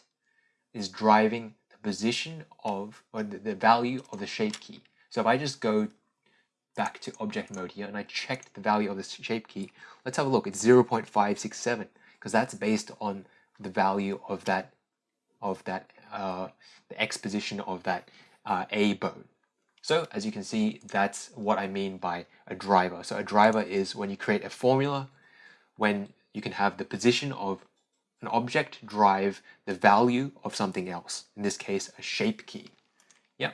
is driving the position of, or the, the value of the shape key. So if I just go back to object mode here and I checked the value of the shape key, let's have a look, it's 0.567 because that's based on the value of that, of that, uh, the X position of that uh, A bone. So as you can see, that's what I mean by a driver. So a driver is when you create a formula, when you can have the position of an object drive the value of something else. In this case, a shape key. Yeah.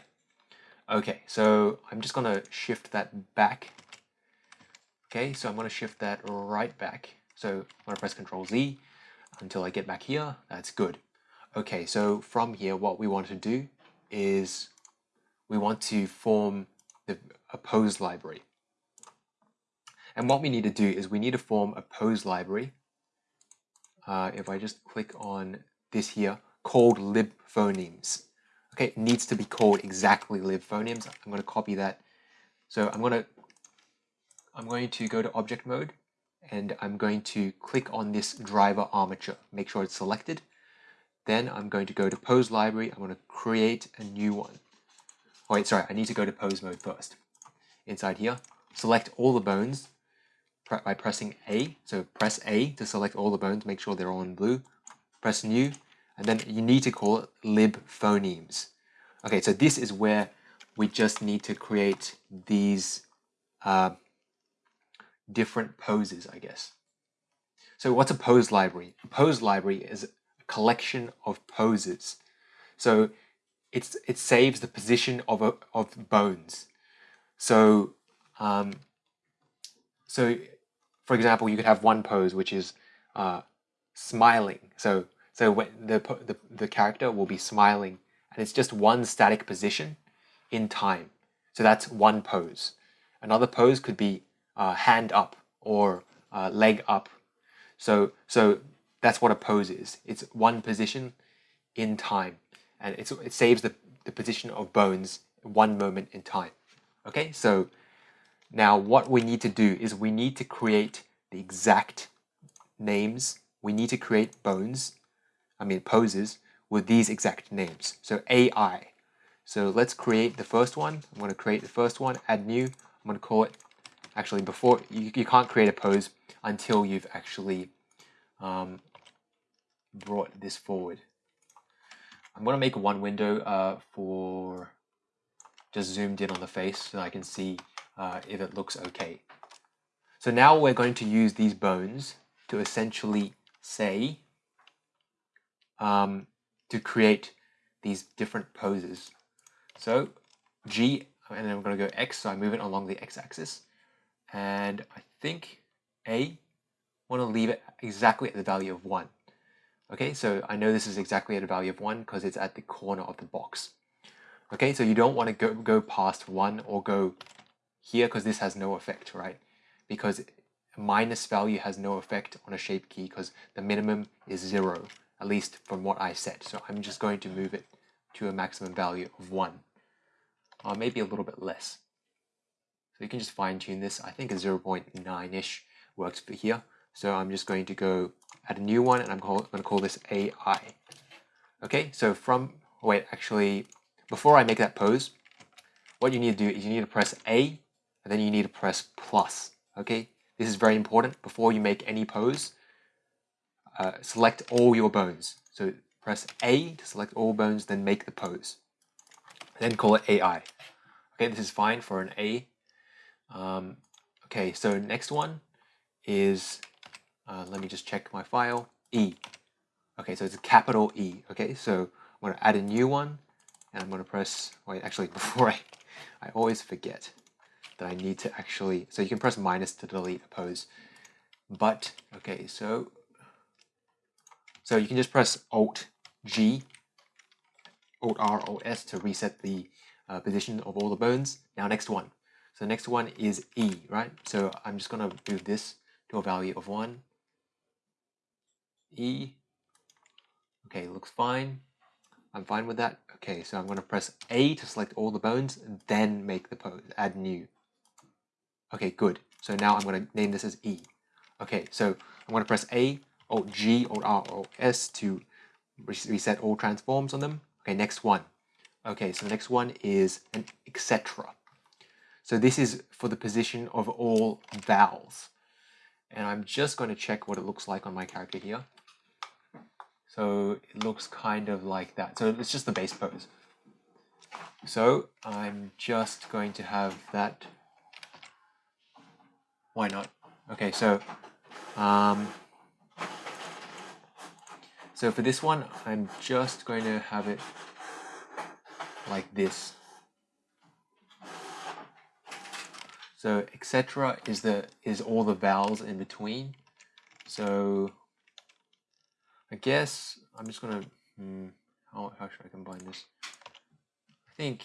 Okay, so I'm just gonna shift that back. Okay, so I'm gonna shift that right back. So I'm gonna press Control Z until I get back here. That's good. Okay, so from here, what we want to do is we want to form the, a pose library. And what we need to do is we need to form a pose library. Uh, if I just click on this here, called lib phonemes. Okay, it needs to be called exactly lib phonemes. I'm going to copy that. So I'm going to I'm going to go to object mode and I'm going to click on this driver armature. Make sure it's selected. Then I'm going to go to pose library. I'm going to create a new one. Oh, wait, sorry, I need to go to pose mode first. Inside here, select all the bones by pressing A. So press A to select all the bones, make sure they're all in blue. Press new, and then you need to call it lib phonemes. Okay, so this is where we just need to create these uh, different poses, I guess. So what's a pose library? A pose library is a collection of poses. So it's it saves the position of a, of bones. So um, so for example, you could have one pose which is uh, smiling. So so when the, the the character will be smiling, and it's just one static position in time. So that's one pose. Another pose could be uh, hand up or uh, leg up. So so that's what a pose is. It's one position in time and it saves the, the position of bones one moment in time. Okay, so now what we need to do is we need to create the exact names. We need to create bones, I mean poses, with these exact names. So AI. So let's create the first one. I'm going to create the first one, add new. I'm going to call it, actually before, you, you can't create a pose until you've actually um, brought this forward. I'm going to make one window uh, for just zoomed in on the face so I can see uh, if it looks okay. So now we're going to use these bones to essentially say, um, to create these different poses. So G, and then we're going to go X, so I move it along the X axis. And I think A, want to leave it exactly at the value of 1. Okay, so I know this is exactly at a value of 1 because it's at the corner of the box. Okay, so you don't want to go, go past 1 or go here because this has no effect, right? Because minus value has no effect on a shape key because the minimum is 0, at least from what I set. So I'm just going to move it to a maximum value of 1, or maybe a little bit less. So you can just fine tune this. I think a 0.9-ish works for here. So I'm just going to go add a new one and I'm going to call this AI. Okay, so from, wait, actually, before I make that pose, what you need to do is you need to press A and then you need to press plus. Okay, this is very important. Before you make any pose, uh, select all your bones. So press A to select all bones, then make the pose. Then call it AI. Okay, this is fine for an A. Um, okay, so next one is uh, let me just check my file, E. Okay, so it's a capital E, okay? So I'm gonna add a new one, and I'm gonna press, wait, actually, before I, I always forget that I need to actually, so you can press minus to delete a pose, but, okay, so, so you can just press Alt G, Alt R, Alt S to reset the uh, position of all the bones. Now next one. So next one is E, right? So I'm just gonna move this to a value of one, E. Okay, looks fine. I'm fine with that. Okay, so I'm going to press A to select all the bones, then make the pose, add new. Okay, good. So now I'm going to name this as E. Okay, so I'm going to press A, Alt G, Alt R, Alt S to reset all transforms on them. Okay, next one. Okay, so the next one is an etc. So this is for the position of all vowels. And I'm just going to check what it looks like on my character here. So it looks kind of like that. So it's just the base pose. So I'm just going to have that. Why not? Okay, so um, so for this one, I'm just going to have it like this. So etc. is the is all the vowels in between. So I guess I'm just gonna, hmm, how, how should I combine this? I think,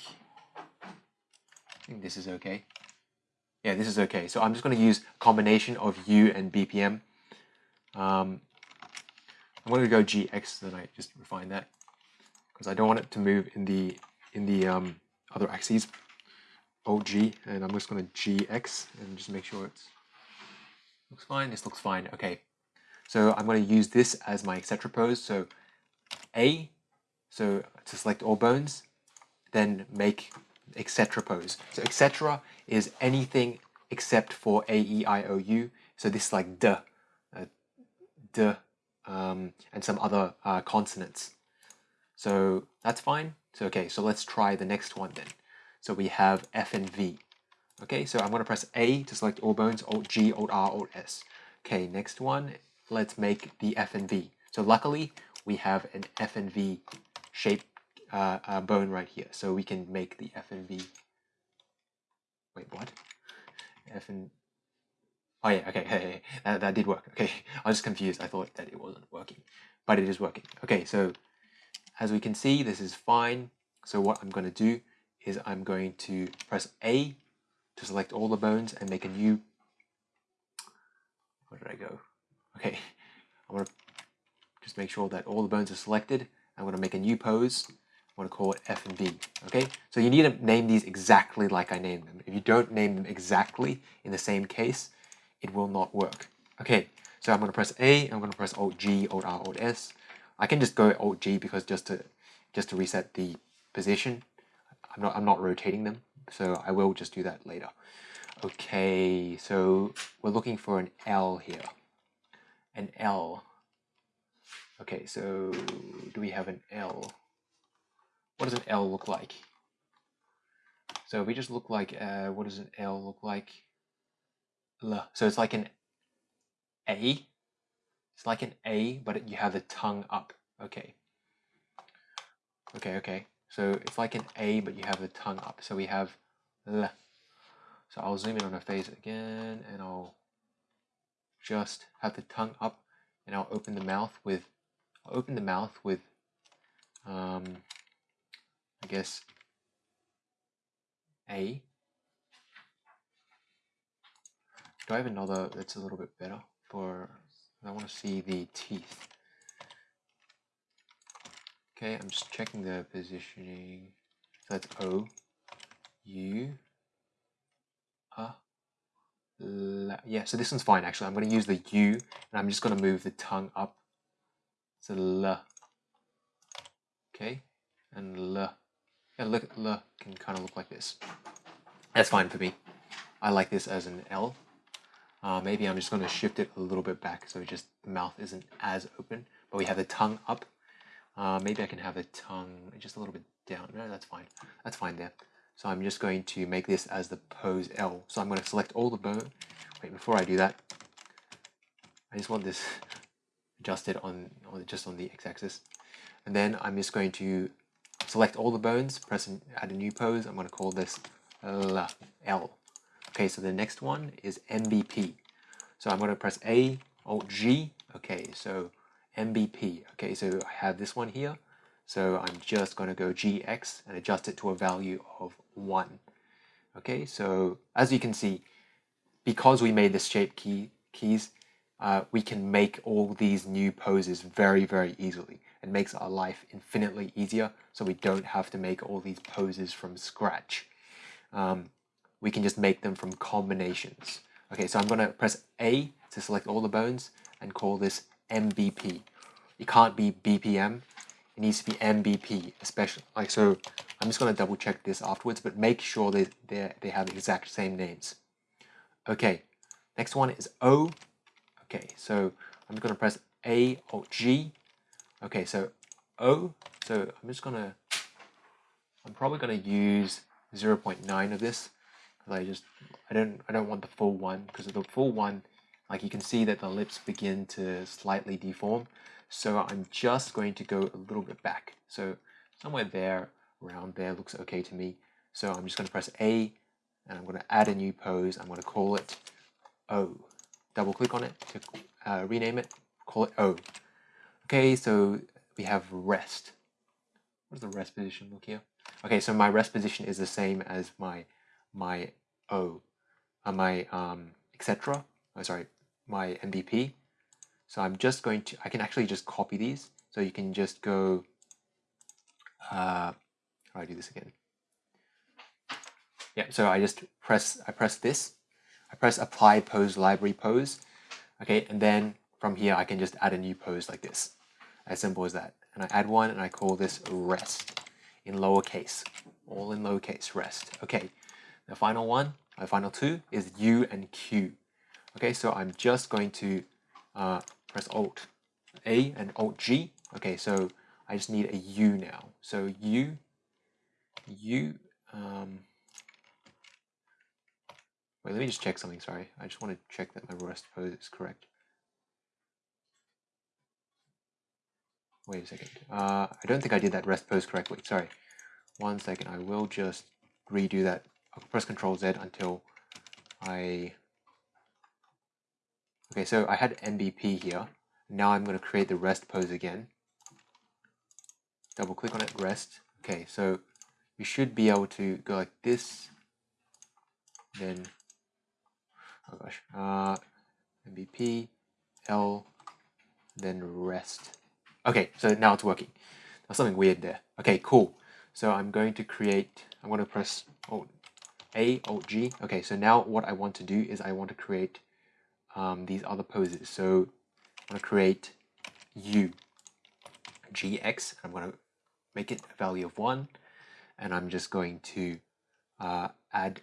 I think this is okay. Yeah, this is okay. So I'm just gonna use combination of U and BPM. Um, I'm gonna go GX, then I just refine that because I don't want it to move in the in the um, other axes. OG, and I'm just gonna GX and just make sure it looks fine. This looks fine. Okay, so I'm going to use this as my etc pose. So A, so to select all bones, then make etc pose. So etc is anything except for A, E, I, O, U. So this is like D, uh, D, um, and some other uh, consonants. So that's fine. So okay, so let's try the next one then. So we have F and V. Okay, so I'm going to press A to select all bones, Alt G, Alt R, Alt S. Okay, next one let's make the F and V. So luckily, we have an F and V shape uh, uh, bone right here. So we can make the F and V. Wait, what? F and... Oh yeah, okay, hey, hey, that, that did work. Okay, I was just confused. I thought that it wasn't working, but it is working. Okay, so as we can see, this is fine. So what I'm going to do is I'm going to press A to select all the bones and make a new, where did I go? Okay, I want to just make sure that all the bones are selected. I'm to make a new pose. I want to call it F and V, Okay, so you need to name these exactly like I named them. If you don't name them exactly in the same case, it will not work. Okay, so I'm going to press A. I'm to press Alt G, Alt R, Alt S. I can just go Alt G because just to just to reset the position. I'm not I'm not rotating them, so I will just do that later. Okay, so we're looking for an L here an L. Okay, so do we have an L? What does an L look like? So we just look like, uh, what does an L look like? L. So it's like an A. It's like an A, but you have the tongue up. Okay. Okay, okay. So it's like an A, but you have the tongue up. So we have L. So I'll zoom in on her face again, and I'll just have the tongue up and I'll open the mouth with I'll open the mouth with um, I guess A. Do I have another that's a little bit better for, I want to see the teeth. Okay, I'm just checking the positioning. So that's O, U, uh, yeah, so this one's fine actually. I'm going to use the U and I'm just going to move the tongue up. So L. Okay, and L. Yeah, look, L can kind of look like this. That's fine for me. I like this as an L. Uh, maybe I'm just going to shift it a little bit back so just the mouth isn't as open, but we have the tongue up. Uh, maybe I can have the tongue just a little bit down. No, that's fine. That's fine there. So I'm just going to make this as the pose L. So I'm going to select all the bone. Wait, before I do that, I just want this adjusted on, on just on the x-axis. And then I'm just going to select all the bones, press and add a new pose. I'm going to call this L. L. Okay, so the next one is MBP. So I'm going to press A, Alt G. Okay, so MBP. Okay, so I have this one here. So I'm just going to go GX and adjust it to a value of 1. Okay, so as you can see, because we made this shape key keys, uh, we can make all these new poses very, very easily. It makes our life infinitely easier, so we don't have to make all these poses from scratch. Um, we can just make them from combinations. Okay, so I'm going to press A to select all the bones and call this MBP. It can't be BPM it needs to be MBP, especially like so. I'm just going to double check this afterwards, but make sure they they they have the exact same names. Okay, next one is O. Okay, so I'm going to press A or G. Okay, so O. So I'm just going to. I'm probably going to use 0.9 of this because I just I don't I don't want the full one because the full one, like you can see that the lips begin to slightly deform. So I'm just going to go a little bit back. So somewhere there, around there looks okay to me. So I'm just going to press A and I'm going to add a new pose. I'm going to call it O. Double click on it to uh, rename it, call it O. Okay, so we have rest. What does the rest position look here? Okay, so my rest position is the same as my my O, uh, my um, etc. Oh, sorry, my MBP. So I'm just going to, I can actually just copy these. So you can just go, uh, how do I do this again? Yeah, so I just press, I press this. I press apply pose library pose. Okay, and then from here I can just add a new pose like this. As simple as that. And I add one and I call this rest in lowercase. All in lowercase, rest. Okay, the final one, my final two is U and Q. Okay, so I'm just going to uh, press Alt A and Alt G. Okay, so I just need a U now. So U, U, um, wait, let me just check something, sorry. I just want to check that my rest pose is correct. Wait a second. Uh, I don't think I did that rest pose correctly, sorry. One second, I will just redo that. I'll press Control Z until I Okay, so I had MBP here. Now I'm going to create the rest pose again. Double click on it, rest. Okay, so we should be able to go like this. Then, oh gosh, uh, MBP, L, then rest. Okay, so now it's working. There's something weird there. Okay, cool. So I'm going to create, I'm going to press Alt A, Alt G. Okay, so now what I want to do is I want to create um, these other poses. So I'm going to create u, gx, I'm going to make it a value of 1, and I'm just going to uh, add,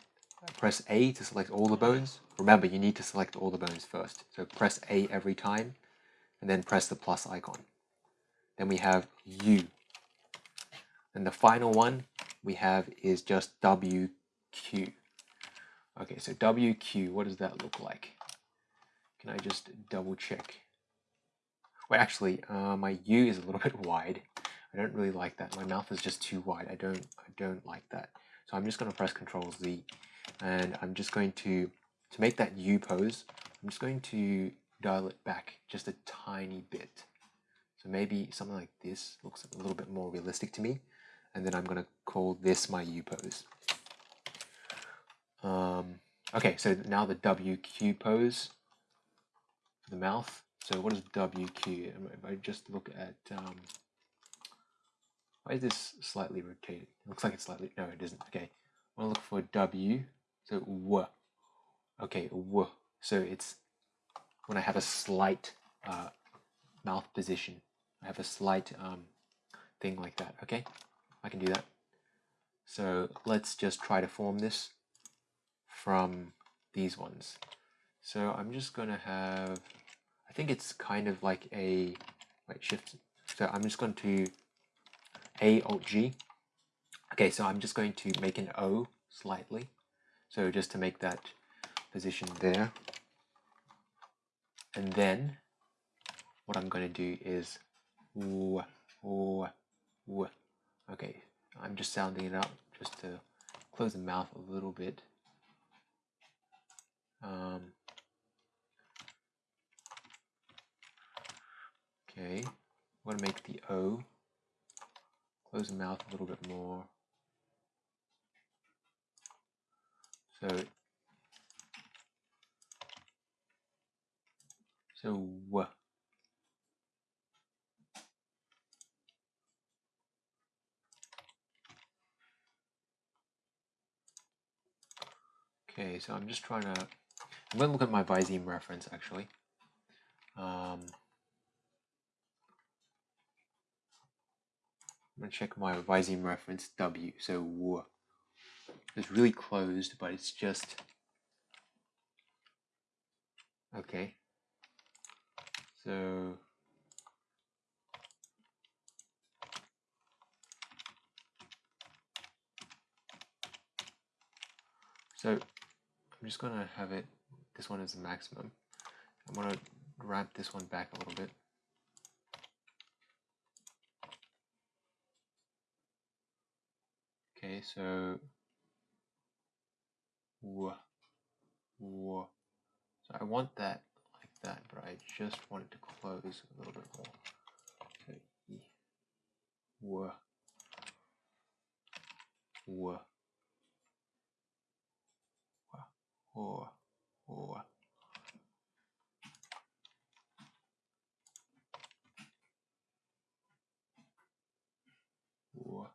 press A to select all the bones. Remember, you need to select all the bones first. So press A every time, and then press the plus icon. Then we have U. And the final one we have is just WQ. Okay, so WQ, what does that look like? Can I just double check? Well, actually, uh, my U is a little bit wide. I don't really like that. My mouth is just too wide. I don't, I don't like that. So I'm just going to press Control Z, and I'm just going to, to make that U pose, I'm just going to dial it back just a tiny bit. So maybe something like this looks a little bit more realistic to me. And then I'm going to call this my U pose. Um, okay, so now the WQ pose, the mouth. So what is WQ? If I just look at, um, why is this slightly rotated? It looks like it's slightly, no it isn't. Okay, I want to look for W, so W. Okay, W. So it's when I have a slight uh, mouth position. I have a slight um, thing like that, okay? I can do that. So let's just try to form this from these ones. So I'm just going to have, I think it's kind of like a, wait, shift. So I'm just going to A, Alt, G. Okay, so I'm just going to make an O slightly. So just to make that position there. And then what I'm going to do is woo, woo, woo. Okay, I'm just sounding it out just to close the mouth a little bit. Um, okay, I'm going to make the O, close the mouth a little bit more. So, so. Okay, so I'm just trying to, I'm going to look at my Viseme reference actually. Um, I'm going to check my Viseme reference W, so. It's really closed, but it's just, okay. So, so I'm just to have it, this one is the maximum. I'm going to ramp this one back a little bit. Okay, so, whoa, whoa. So I want that like that, but I just want it to close a little bit more. So, whoa, whoa. or or or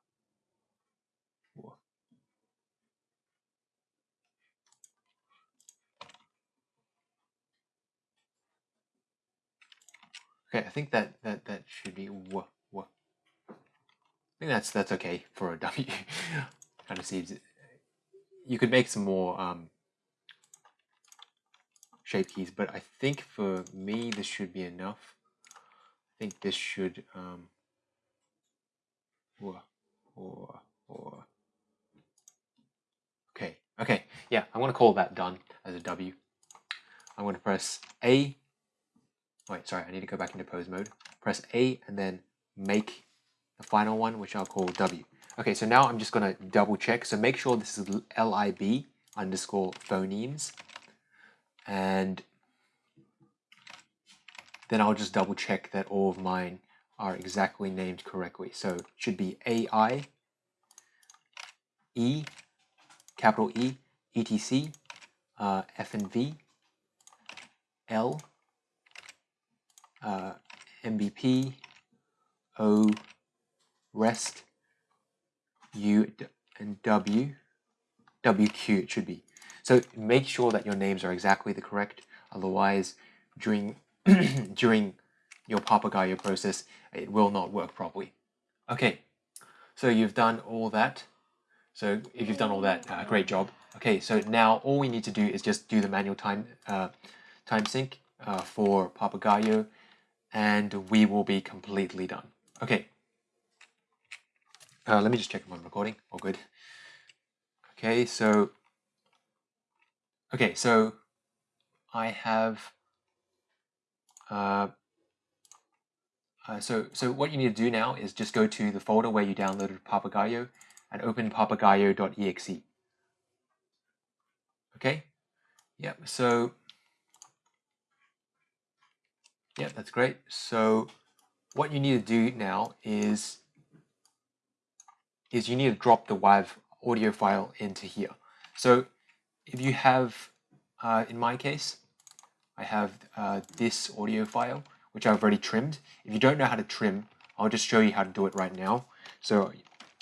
or Okay, I think that that that should be w w. I think that's that's okay for a W. kind of seems you could make some more um, shape keys, but I think for me this should be enough. I think this should um or or or okay okay yeah I'm gonna call that done as a W. I'm gonna press A. Wait, sorry, I need to go back into pose mode. Press A and then make the final one, which I'll call W. Okay, so now I'm just gonna double check. So make sure this is lib underscore phonemes and then I'll just double check that all of mine are exactly named correctly. So it should be AI, E, capital E, ETC, uh, F and V, L, uh, MBP, O, REST, U, and W, WQ it should be. So make sure that your names are exactly the correct, otherwise during, during your Papagayo process, it will not work properly. Okay, so you've done all that. So if you've done all that, uh, great job. Okay, so now all we need to do is just do the manual time uh, time sync uh, for Papagayo, and we will be completely done. Okay. Uh, let me just check if I'm recording. All good. Okay, so Okay, so I have uh, uh, so so what you need to do now is just go to the folder where you downloaded Papagayo and open papagayo.exe. Okay, yep. So yeah, that's great. So what you need to do now is is you need to drop the WAV audio file into here. So if you have, uh, in my case, I have uh, this audio file, which I've already trimmed. If you don't know how to trim, I'll just show you how to do it right now. So,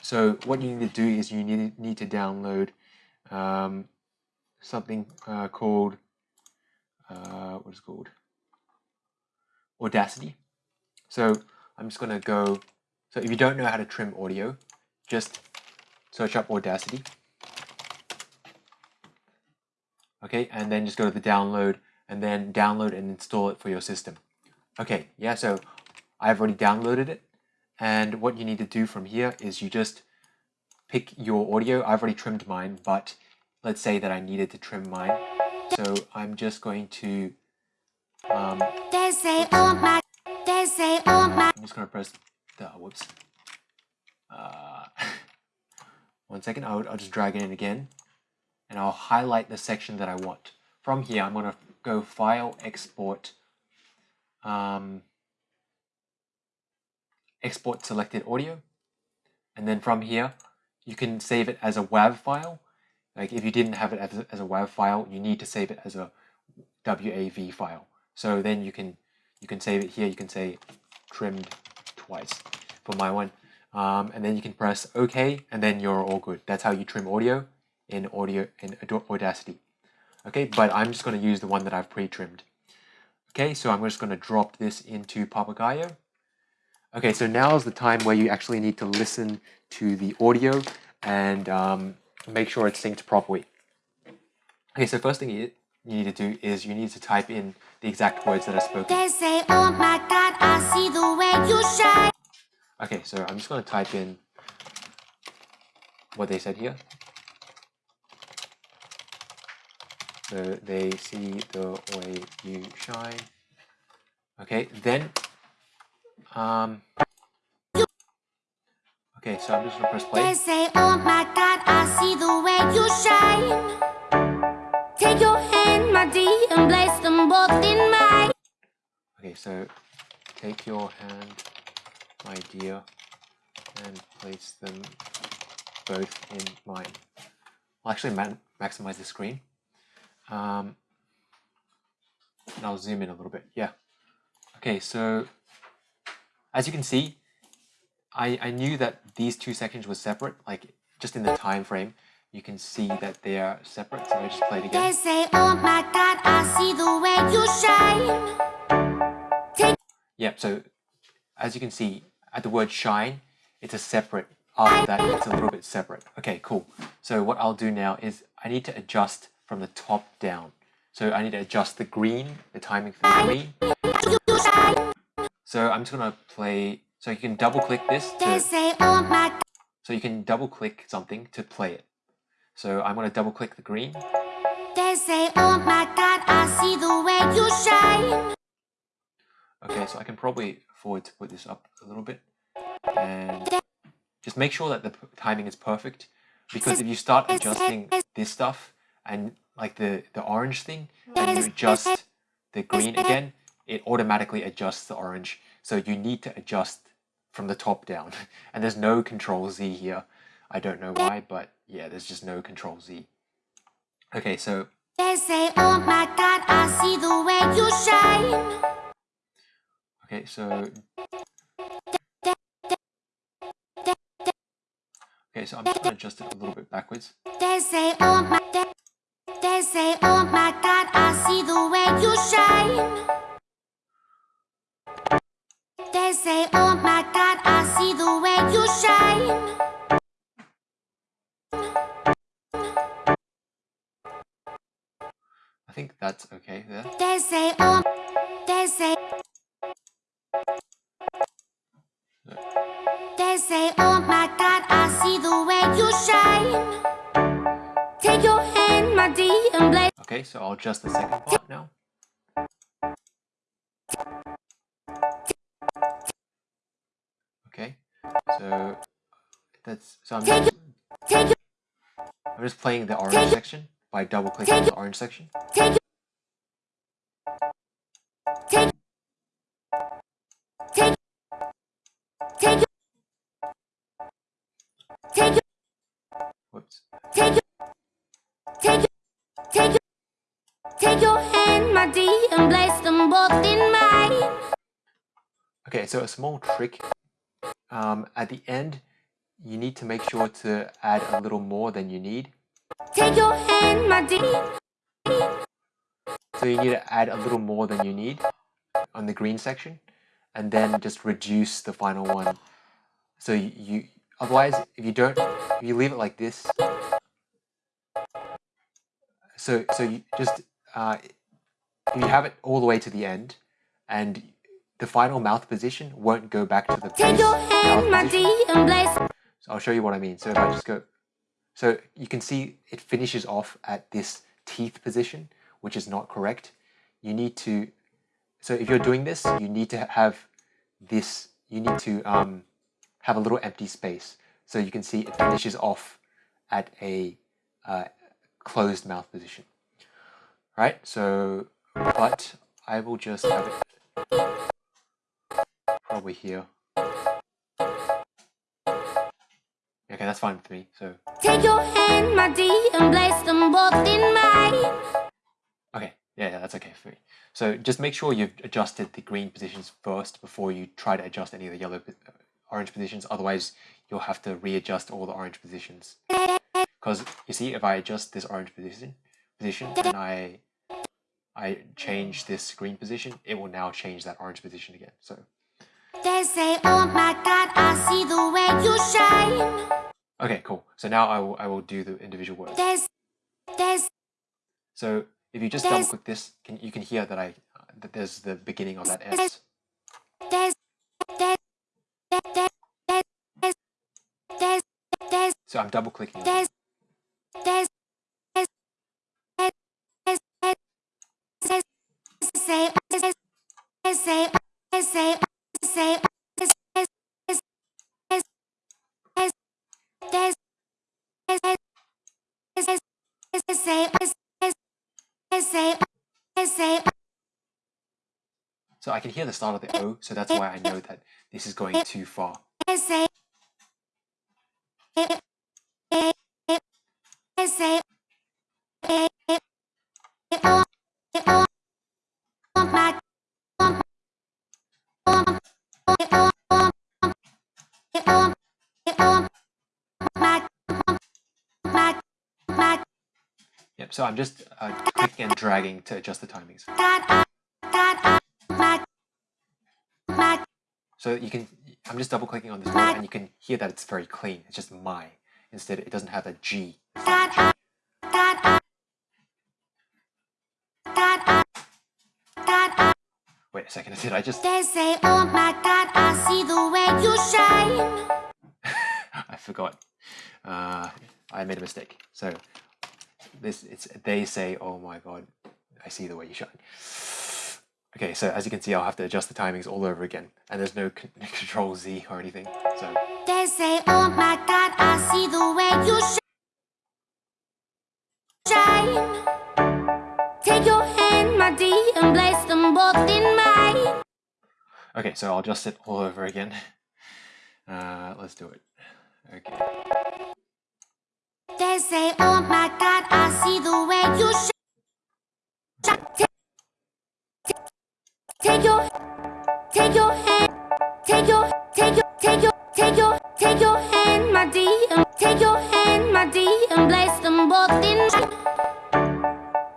so what you need to do is you need, need to download um, something uh, called, uh, what is it called? Audacity. So I'm just going to go, so if you don't know how to trim audio, just search up Audacity. Okay, and then just go to the download and then download and install it for your system. Okay, yeah, so I've already downloaded it. And what you need to do from here is you just pick your audio. I've already trimmed mine, but let's say that I needed to trim mine. So I'm just going to um, They say, oh my, they say, oh my. I'm just gonna press the whoops. Uh, one second, I'll, I'll just drag it in again and I'll highlight the section that I want. From here, I'm gonna go File, Export, um, Export Selected Audio, and then from here, you can save it as a WAV file. Like if you didn't have it as a, as a WAV file, you need to save it as a WAV file. So then you can you can save it here. You can say trimmed twice for my one, um, and then you can press OK, and then you're all good. That's how you trim audio in audio in Audacity. Okay, but I'm just going to use the one that I've pre-trimmed. Okay, so I'm just going to drop this into Papagayo. Okay, so now is the time where you actually need to listen to the audio and um, make sure it's synced properly. Okay, so first thing you need to do is you need to type in the exact words that are spoken. They say, oh my God, I see the way you shine. Okay, so I'm just going to type in what they said here. So they see the way you shine. Okay, then, um, okay, so I'm just gonna press They play. say, oh my God, I see the way you shine. My and place them both in mine. Okay, so take your hand, my dear, and place them both in mine. I'll actually ma maximize the screen. Um, and I'll zoom in a little bit. Yeah. Okay, so as you can see, I, I knew that these two sections were separate, like just in the time frame, you can see that they are separate. So I just play it They again. say, oh my God, I see the way you shine. Take Yep, so as you can see, at the word shine, it's a separate, after that, it's a little bit separate. Okay, cool. So what I'll do now is I need to adjust from the top down. So I need to adjust the green, the timing for the green. So I'm just gonna play, so you can double click this to, oh so you can double click something to play it. So I'm gonna double click the green. They say, oh my God, I see the way you shine. Okay, so I can probably afford to put this up a little bit and just make sure that the timing is perfect because if you start adjusting this stuff and like the, the orange thing and you adjust the green again, it automatically adjusts the orange. So you need to adjust from the top down and there's no control Z here. I don't know why, but yeah, there's just no control Z. Okay, so They say, oh my God, I see the way you shine. Okay, so Okay, so I'm just gonna adjust it a little bit backwards. They say, oh my, they, they say, oh my God, I see the way you shine. They say, oh my God, I see the way you shine. That's okay there. They say, oh, they say, they say, oh my God, I see the way you shine. Take your hand, my dear, and bless. Okay, so I'll adjust the second part now. Okay, so that's so I'm just, Take your, I'm just playing the orange section by double clicking on the orange section. So a small trick um, at the end, you need to make sure to add a little more than you need. Take your hand, my dear. So you need to add a little more than you need on the green section and then just reduce the final one. So you, you otherwise if you don't if you leave it like this so so you just uh, you have it all the way to the end and the final mouth position won't go back to the Take your mouth hand, my dear, and bless. So I'll show you what I mean. So if I just go, so you can see it finishes off at this teeth position, which is not correct. You need to, so if you're doing this, you need to have this, you need to um, have a little empty space. So you can see it finishes off at a uh, closed mouth position. Right, so, but I will just have it probably here. Okay, that's fine with me. So, Take your hand, my dear, and place them both in mine. okay, yeah, yeah, that's okay for me. So just make sure you've adjusted the green positions first before you try to adjust any of the yellow, uh, orange positions. Otherwise, you'll have to readjust all the orange positions. Because you see, if I adjust this orange position, position, and I, I change this green position, it will now change that orange position again. So, They say, oh my God, I see the way you shine. okay, cool. So now I will, I will do the individual words. There's, there's, So if you just double click this, can you can hear that I that there's the beginning of that S. there's, there's, there's, there's, there's, there's, So I'm double clicking. The start of the O, so that's why I know that this is going too far. Yep. So I'm just uh, clicking and dragging to adjust the timings. So you can, I'm just double clicking on this and you can hear that it's very clean. It's just my. Instead, it doesn't have a G. It's not a G. Wait a second, did I just, They say, oh my God, I see the way you shine. I forgot. Uh, I made a mistake. So this, it's, they say, oh my God, I see the way you shine. Okay, so as you can see, I'll have to adjust the timings all over again. And there's no control Z or anything. So They say, oh my God, I see the way you shine. Take your hand, my dear, and place them both in mine. Okay, so I'll adjust it all over again. Uh, let's do it. Okay. They say, oh my God, I see the way you shine. Take, your, take your hand, take your, take take your, take your, take your hand, my dear, take your hand, my dear, and place them both in.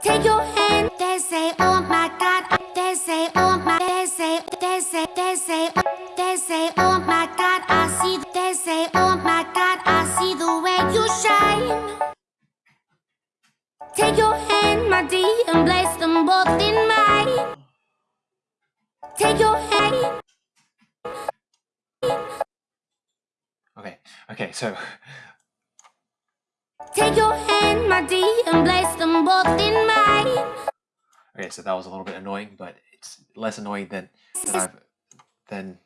Take your hand. They say, oh my God. Uh, they say, oh my. They say, uh, they say, they say, uh, they say, oh my God. I see. They say, oh my God. I see the way you shine. Take your hand, my dear, and place them both in mine. Take your hand. Okay, okay, so Take your hand, my dear, and place them both in mine. okay, so that was a little bit annoying, but it's less annoying than than I've than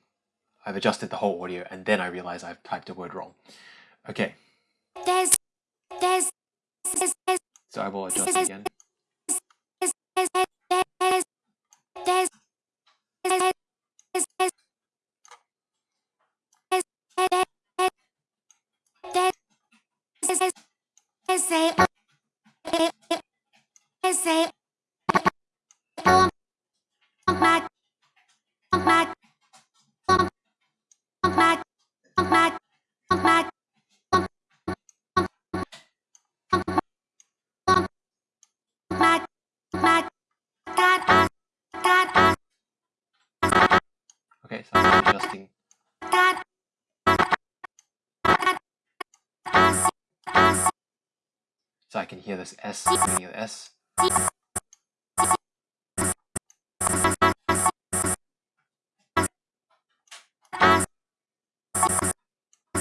I've adjusted the whole audio and then I realize I've typed a word wrong. Okay, There's, there's, there's, there's, so I will adjust it again. say, I say, my, my, my, my, my. Okay, so I'm adjusting. So I can hear this S, of the S.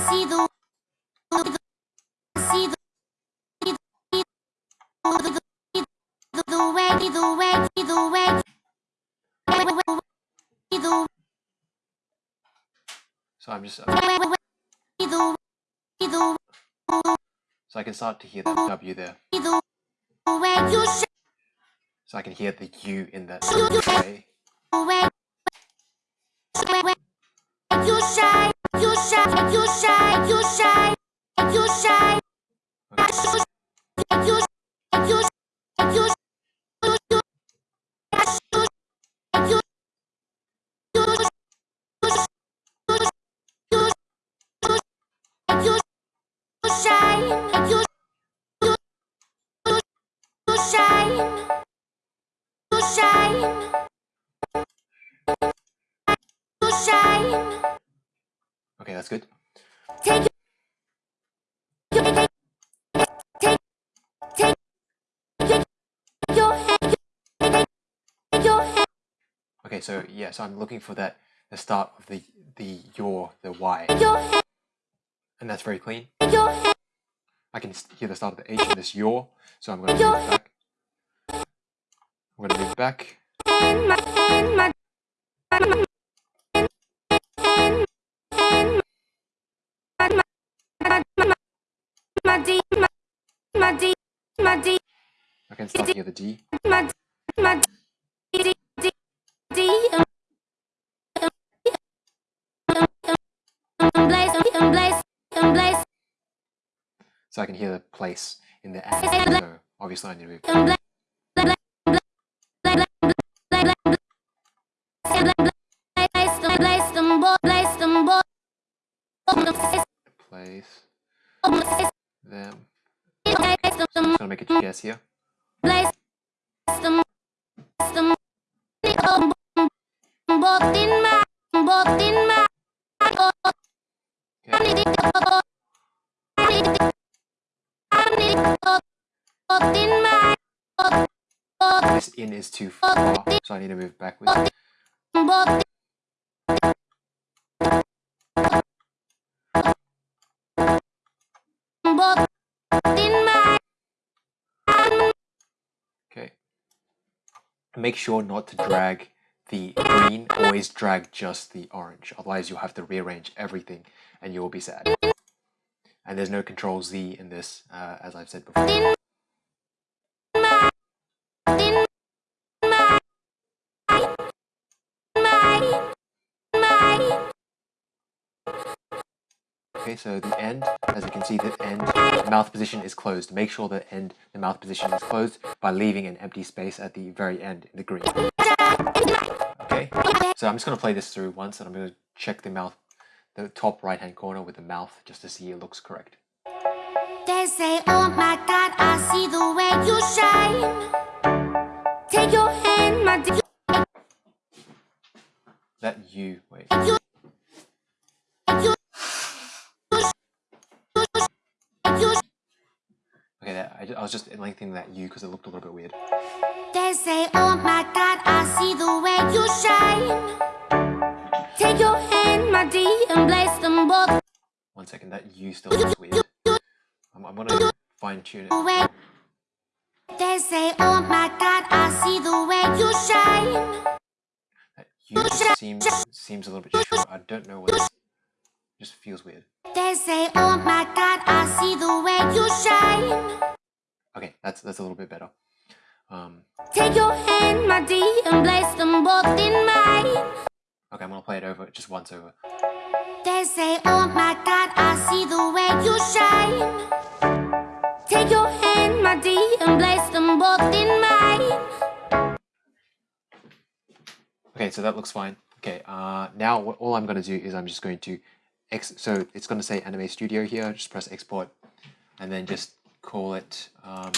see the see the so I can start to hear the W there. the way you So I can hear the U in that way that's good. take Okay, so yeah, so I'm looking for that, the start of the, the your, the Y. And that's very clean. I can hear the start of the H in this your. So I'm going to move back. I'm going to move back. Blaze um, blaze So I can hear the place in the and. So obviously I need to move. boy Place them. I'm just to make a guess here. Is too far, so I need to move backwards. Okay. Make sure not to drag the green, always drag just the orange. Otherwise you'll have to rearrange everything and you will be sad. And there's no control Z in this, uh, as I've said before. Okay, so the end, as you can see, the end, the mouth position is closed. Make sure the end, the mouth position is closed by leaving an empty space at the very end in the green. Okay, so I'm just going to play this through once and I'm going to check the mouth, the top right hand corner with the mouth just to see it looks correct. They say, Oh my God, I see the way you shine. Take your hand, my dear. That you, wait, I, ju- I was just lengthening that you because it looked a little bit weird. They say, Oh my God, I see the way you shine. Take your hand, my dear, and place them both One second, that you still looks weird. I'm, I'm to fine tune it. They say, Oh my God, I see the way you shine. That you seems, seems a little bit short. I don't know what, it just feels weird. They say, Oh my God, I see the way you shine. Okay, that's that's a little bit better. Um, Take your hand, my dear, and place them both in mine. okay, I'm gonna play it over just once over. They say, Oh my God, I see the way you shine. Take your hand, my dear, and place them both in mine. Okay, so that looks fine. Okay, uh, now what, all I'm gonna do is I'm just going to ex. So it's gonna say Anime Studio here. Just press export, and then just call it. Um,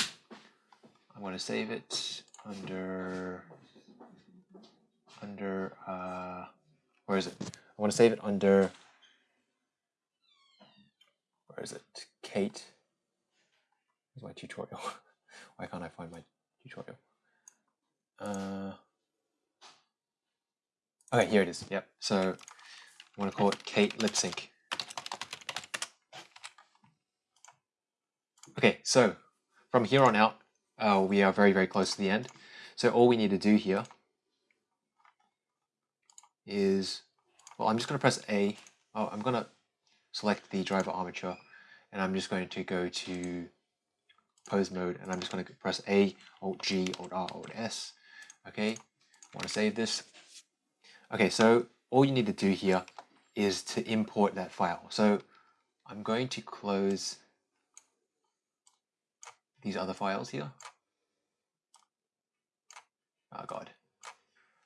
I'm gonna save it under under uh, where is it? I want to save it under, where is it? Kate. Where's my tutorial? Why can't I find my tutorial? Uh, okay, here it is. Yep. So I want to call it Kate lip sync. Okay, so from here on out, uh, we are very, very close to the end. So all we need to do here is, well, I'm just going to press A. Oh, I'm going to select the driver armature and I'm just going to go to pose mode and I'm just going to press A, Alt G, Alt R, Alt S. Okay, I want to save this. Okay, so all you need to do here is to import that file. So I'm going to close these other files here. Oh God.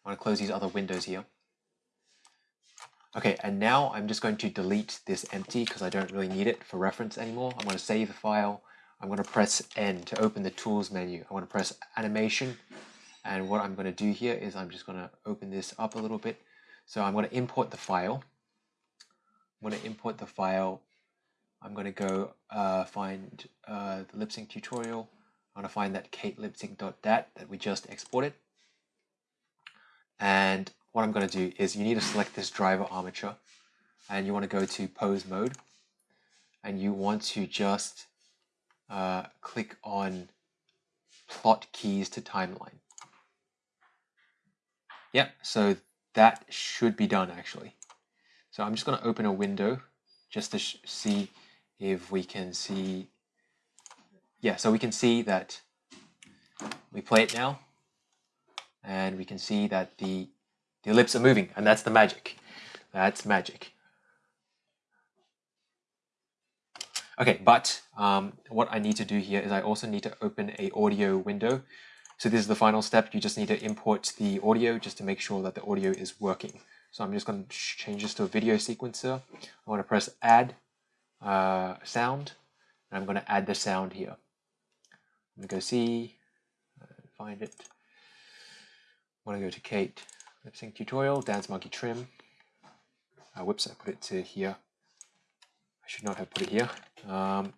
I want to close these other windows here. Okay, and now I'm just going to delete this empty because I don't really need it for reference anymore. I'm going to save the file. I'm going to press N to open the tools menu. I want to press animation. And what I'm going to do here is I'm just going to open this up a little bit. So I'm going to import the file. I'm going to import the file. I'm going to go uh, find uh, the lip sync tutorial. I'm going to find that kate lipsync.dat that we just exported. And what I'm going to do is you need to select this driver armature and you want to go to pose mode and you want to just uh, click on plot keys to timeline. Yep, so that should be done actually. So I'm just going to open a window just to see if we can see. Yeah, so we can see that we play it now and we can see that the, the ellipse are moving and that's the magic. That's magic. Okay, but um, what I need to do here is I also need to open a audio window. So this is the final step. You just need to import the audio just to make sure that the audio is working. So I'm just going to change this to a video sequencer. I want to press add uh, sound I'm going to add the sound here. I'm going to go see, uh, find it. I want to go to Kate lip sync tutorial, dance monkey trim. Uh, whoops, I put it to here. I should not have put it here. Um,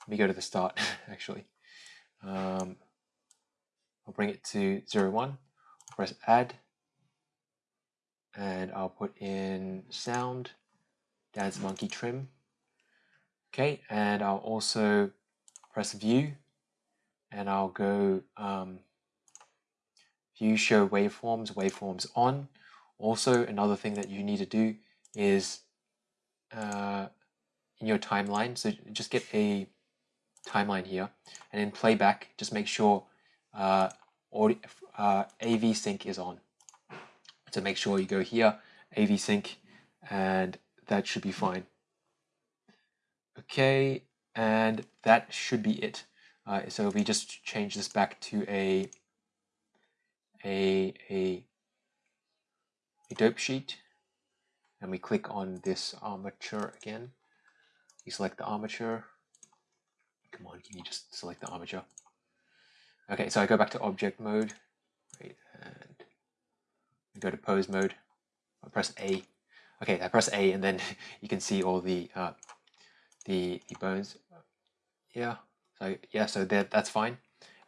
let me go to the start actually. Um, I'll bring it to 0, 1, press add, and I'll put in sound, dance monkey trim. Okay, and I'll also press view, and I'll go um, view show waveforms, waveforms on. Also, another thing that you need to do is uh, in your timeline, so just get a timeline here, and in playback, just make sure uh, audio, uh, AV sync is on. So make sure you go here, AV sync, and that should be fine. Okay, and that should be it. Uh, so we just change this back to a a a a dope sheet, and we click on this armature again. We select the armature. Come on, can you just select the armature? Okay, so I go back to object mode, right, and go to pose mode. I press A. Okay, I press A, and then you can see all the uh, the the bones. Yeah, so yeah, so that that's fine.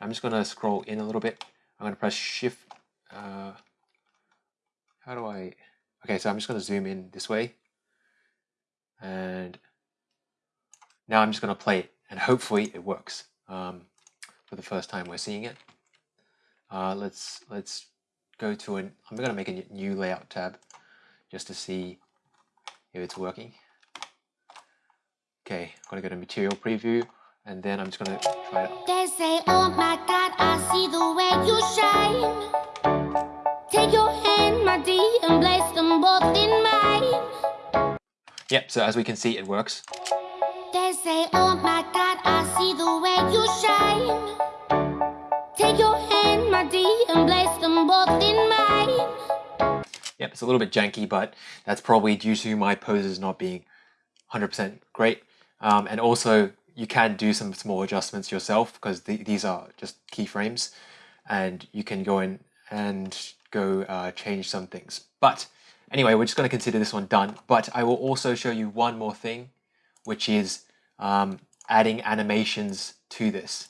I'm just gonna scroll in a little bit. I'm gonna press Shift. Uh, how do I? Okay, so I'm just gonna zoom in this way, and now I'm just gonna play it, and hopefully it works. Um, for the first time we're seeing it. Uh, let's let's go to an. I'm going to make a new layout tab just to see if it's working. Okay, I'm to go to material preview and then I'm just to try it. They say, Oh my God, I see the way you shine. Take your hand, my dear, and place them both in mine. Yep, so as we can see, it works. They say, Oh my God, I see the way you shine. Take your hand, my dear, and place them both in mine. Yep, it's a little bit janky, but that's probably due to my poses not being 100% great. Um, and also, you can do some small adjustments yourself because th these are just keyframes and you can go in and go uh, change some things. But anyway, we're just going to consider this one done. But I will also show you one more thing, which is um, adding animations to this.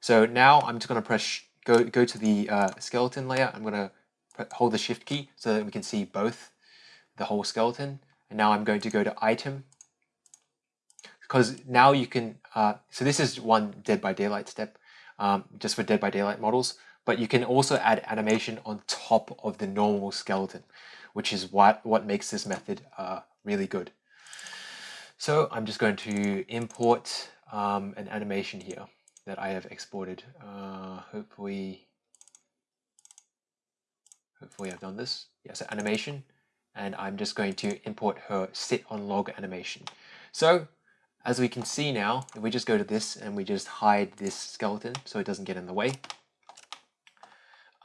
So now I'm just going to press go go to the uh, skeleton layer. I'm going to hold the shift key so that we can see both the whole skeleton. And now I'm going to go to item because now you can, uh, so this is one Dead by Daylight step um, just for Dead by Daylight models, but you can also add animation on top of the normal skeleton, which is what, what makes this method uh, really good. So I'm just going to import um, an animation here that I have exported. Uh, hopefully, hopefully I've done this. Yes, yeah, so animation, and I'm just going to import her sit on log animation. So as we can see now, if we just go to this and we just hide this skeleton so it doesn't get in the way,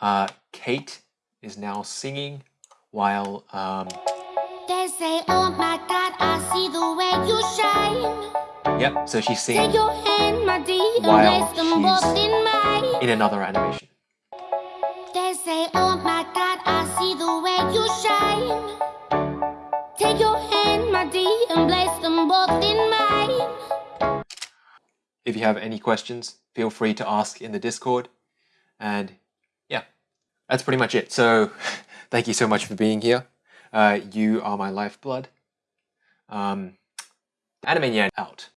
uh, Kate is now singing while um, they say, oh my God, I see the way you shine. Yep, so she's singing hand, dear, while she's in, in another animation. They say, oh my God, I see the way you shine. Take your hand, my dear, and place them both in mine. If you have any questions, feel free to ask in the Discord. And yeah, that's pretty much it. So thank you so much for being here. Uh, you are my lifeblood. Um, Anime Nyan out.